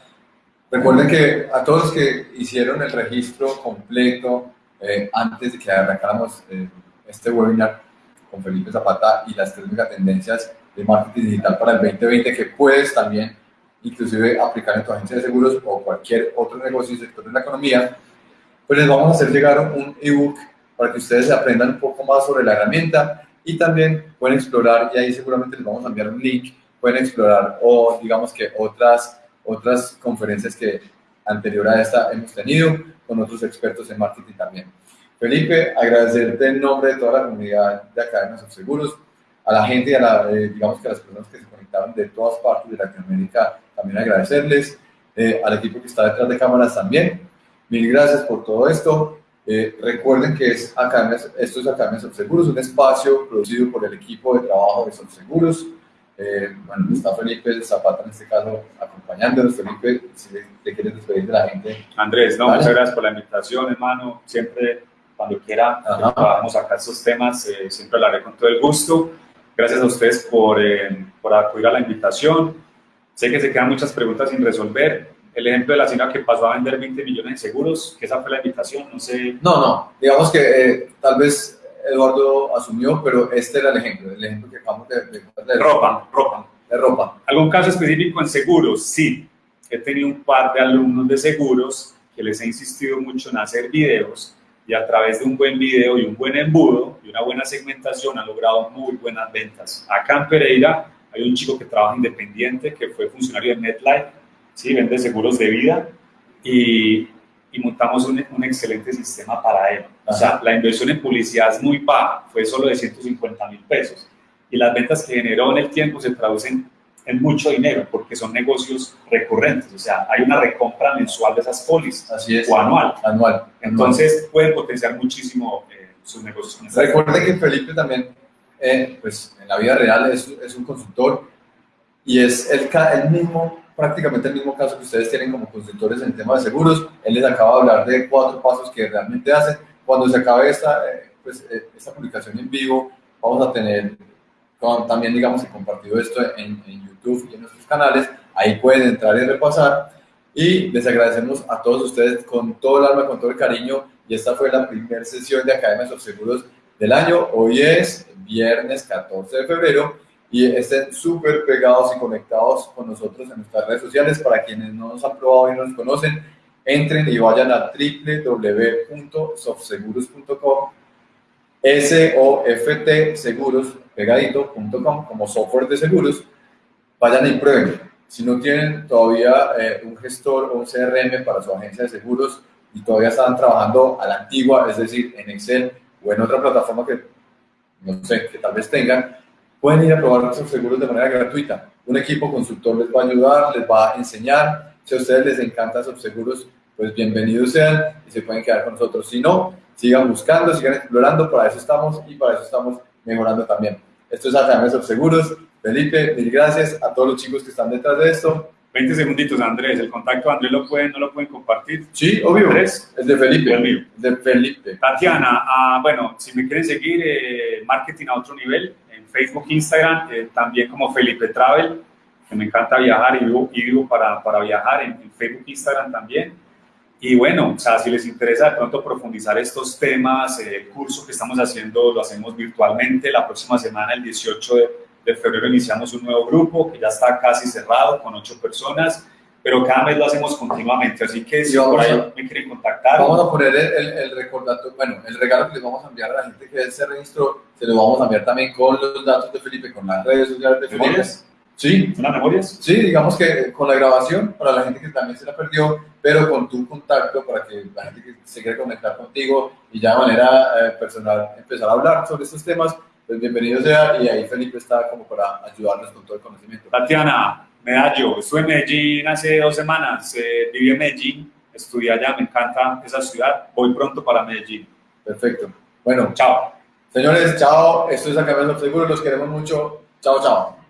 Recuerden que a todos los que hicieron el registro completo eh, antes de que arrancáramos eh, este webinar con Felipe Zapata y las tres megatendencias de marketing digital para el 2020 que puedes también inclusive aplicar en tu agencia de seguros o cualquier otro negocio y sector de la economía, pues les vamos a hacer llegar un ebook para que ustedes aprendan un poco más sobre la herramienta y también pueden explorar, y ahí seguramente les vamos a enviar un link, pueden explorar o digamos que otras, otras conferencias que anterior a esta hemos tenido con otros expertos en marketing también. Felipe, agradecerte en nombre de toda la comunidad de Academias of Seguros, a la gente y a, eh, digamos que a las personas que se conectaron de todas partes de Latinoamérica, también agradecerles, eh, al equipo que está detrás de cámaras también. Mil gracias por todo esto. Eh, recuerden que es Academias, esto es Academias of Seguros, un espacio producido por el equipo de trabajo de Seguros. Eh, bueno, está Felipe Zapata en este caso acompañándonos. Felipe, si te quieres despedir de la gente. Andrés, no, muchas gracias por la invitación, hermano. Siempre, cuando quiera, trabajamos acá estos temas, siempre lo haré con todo el gusto. Gracias a ustedes por, por acudir a la invitación. Sé que se quedan muchas preguntas sin resolver. El ejemplo de la señora que pasó a vender 20 millones en seguros, que esa fue la invitación, no sé. No, no, digamos que eh, tal vez Eduardo asumió, pero este era el ejemplo, el ejemplo que acabamos de, de, ropa, ropa. De ropa. ¿Algún caso específico en seguros? Sí. He tenido un par de alumnos de seguros que les he insistido mucho en hacer videos y a través de un buen video y un buen embudo y una buena segmentación han logrado muy buenas ventas. Acá en Pereira hay un chico que trabaja independiente, que fue funcionario de NetLife, ¿sí? vende seguros de vida y, y montamos un, un, excelente sistema para él. O sea, la inversión en publicidad es muy baja, fue solo de 150 mil pesos. Y las ventas que generó en el tiempo se traducen en mucho dinero porque son negocios recurrentes. O sea, hay una recompra mensual de esas pólizas Así es. o anual. Anual. Entonces, pueden potenciar muchísimo eh, sus negocios. Recuerde que Felipe también eh, pues en la vida real es, es, un consultor y es el, el mismo, prácticamente el mismo caso que ustedes tienen como consultores en el tema de seguros. Él les acaba de hablar de cuatro pasos que realmente hacen. Cuando se acabe esta, eh, pues, eh, esta publicación en vivo, vamos a tener también, digamos, compartido esto en, en YouTube y en nuestros canales. Ahí pueden entrar y repasar. Y les agradecemos a todos ustedes con todo el alma, con todo el cariño. Y esta fue la primera sesión de Academia de Seguros del año. Hoy es viernes 14 de febrero y estén súper pegados y conectados con nosotros en nuestras redes sociales. Para quienes no nos han probado y no nos conocen, entren y vayan a www.softseguros.com S-O-F-T seguros pegadito.com como software de seguros. Vayan y prueben. Si no tienen todavía eh, un gestor o un CRM para su agencia de seguros y todavía están trabajando a la antigua, es decir, en Excel o en otra plataforma que no sé, que tal vez tengan, pueden ir a probar sus seguros de manera gratuita. Un equipo consultor les va a ayudar, les va a enseñar. Si a ustedes les encantan sus seguros, pues bienvenidos sean y se pueden quedar con nosotros. Si no, sigan buscando, sigan explorando, para eso estamos y para eso estamos mejorando también. Esto es Academia Seguros. Felipe, mil gracias a todos los chicos que están detrás de esto. 20 segunditos, Andrés. El contacto de Andrés lo pueden, no lo pueden compartir. Sí, obvio. Andrés. Es de Felipe. El mío. De Felipe. Tatiana, ah, bueno, si me quieren seguir, eh, marketing a otro nivel, Facebook, Instagram, eh, también como Felipe Travel, que me encanta viajar y vivo, para, para viajar en, Facebook, Instagram también. Y bueno, o sea, si les interesa de pronto profundizar estos temas, eh, el curso que estamos haciendo lo hacemos virtualmente. La próxima semana, el 18 de de febrero iniciamos un nuevo grupo que ya está casi cerrado con ocho personas pero cada mes lo hacemos continuamente, así que si por ahí me quieren contactar, Vamos a poner el, el, el recordatorio, bueno, el regalo que les vamos a enviar a la gente que se registró, se lo vamos a enviar también con los datos de Felipe, con las redes sociales de Felipe. ¿memorias? Sí, ¿Unas memorias? sí, digamos que con la grabación, para la gente que también se la perdió, pero con tu contacto para que la gente que se quiera conectar contigo y ya de manera eh, personal empezar a hablar sobre estos temas, pues bienvenido sea y ahí Felipe está como para ayudarnos con todo el conocimiento. Tatiana, Medallo, estuve en Medellín hace dos semanas, eh, viví en Medellín, estudié allá, me encanta esa ciudad, voy pronto para Medellín. Perfecto. Bueno, Chao. señores, chao. Esto es Academia Seguro, los queremos mucho. Chao, chao.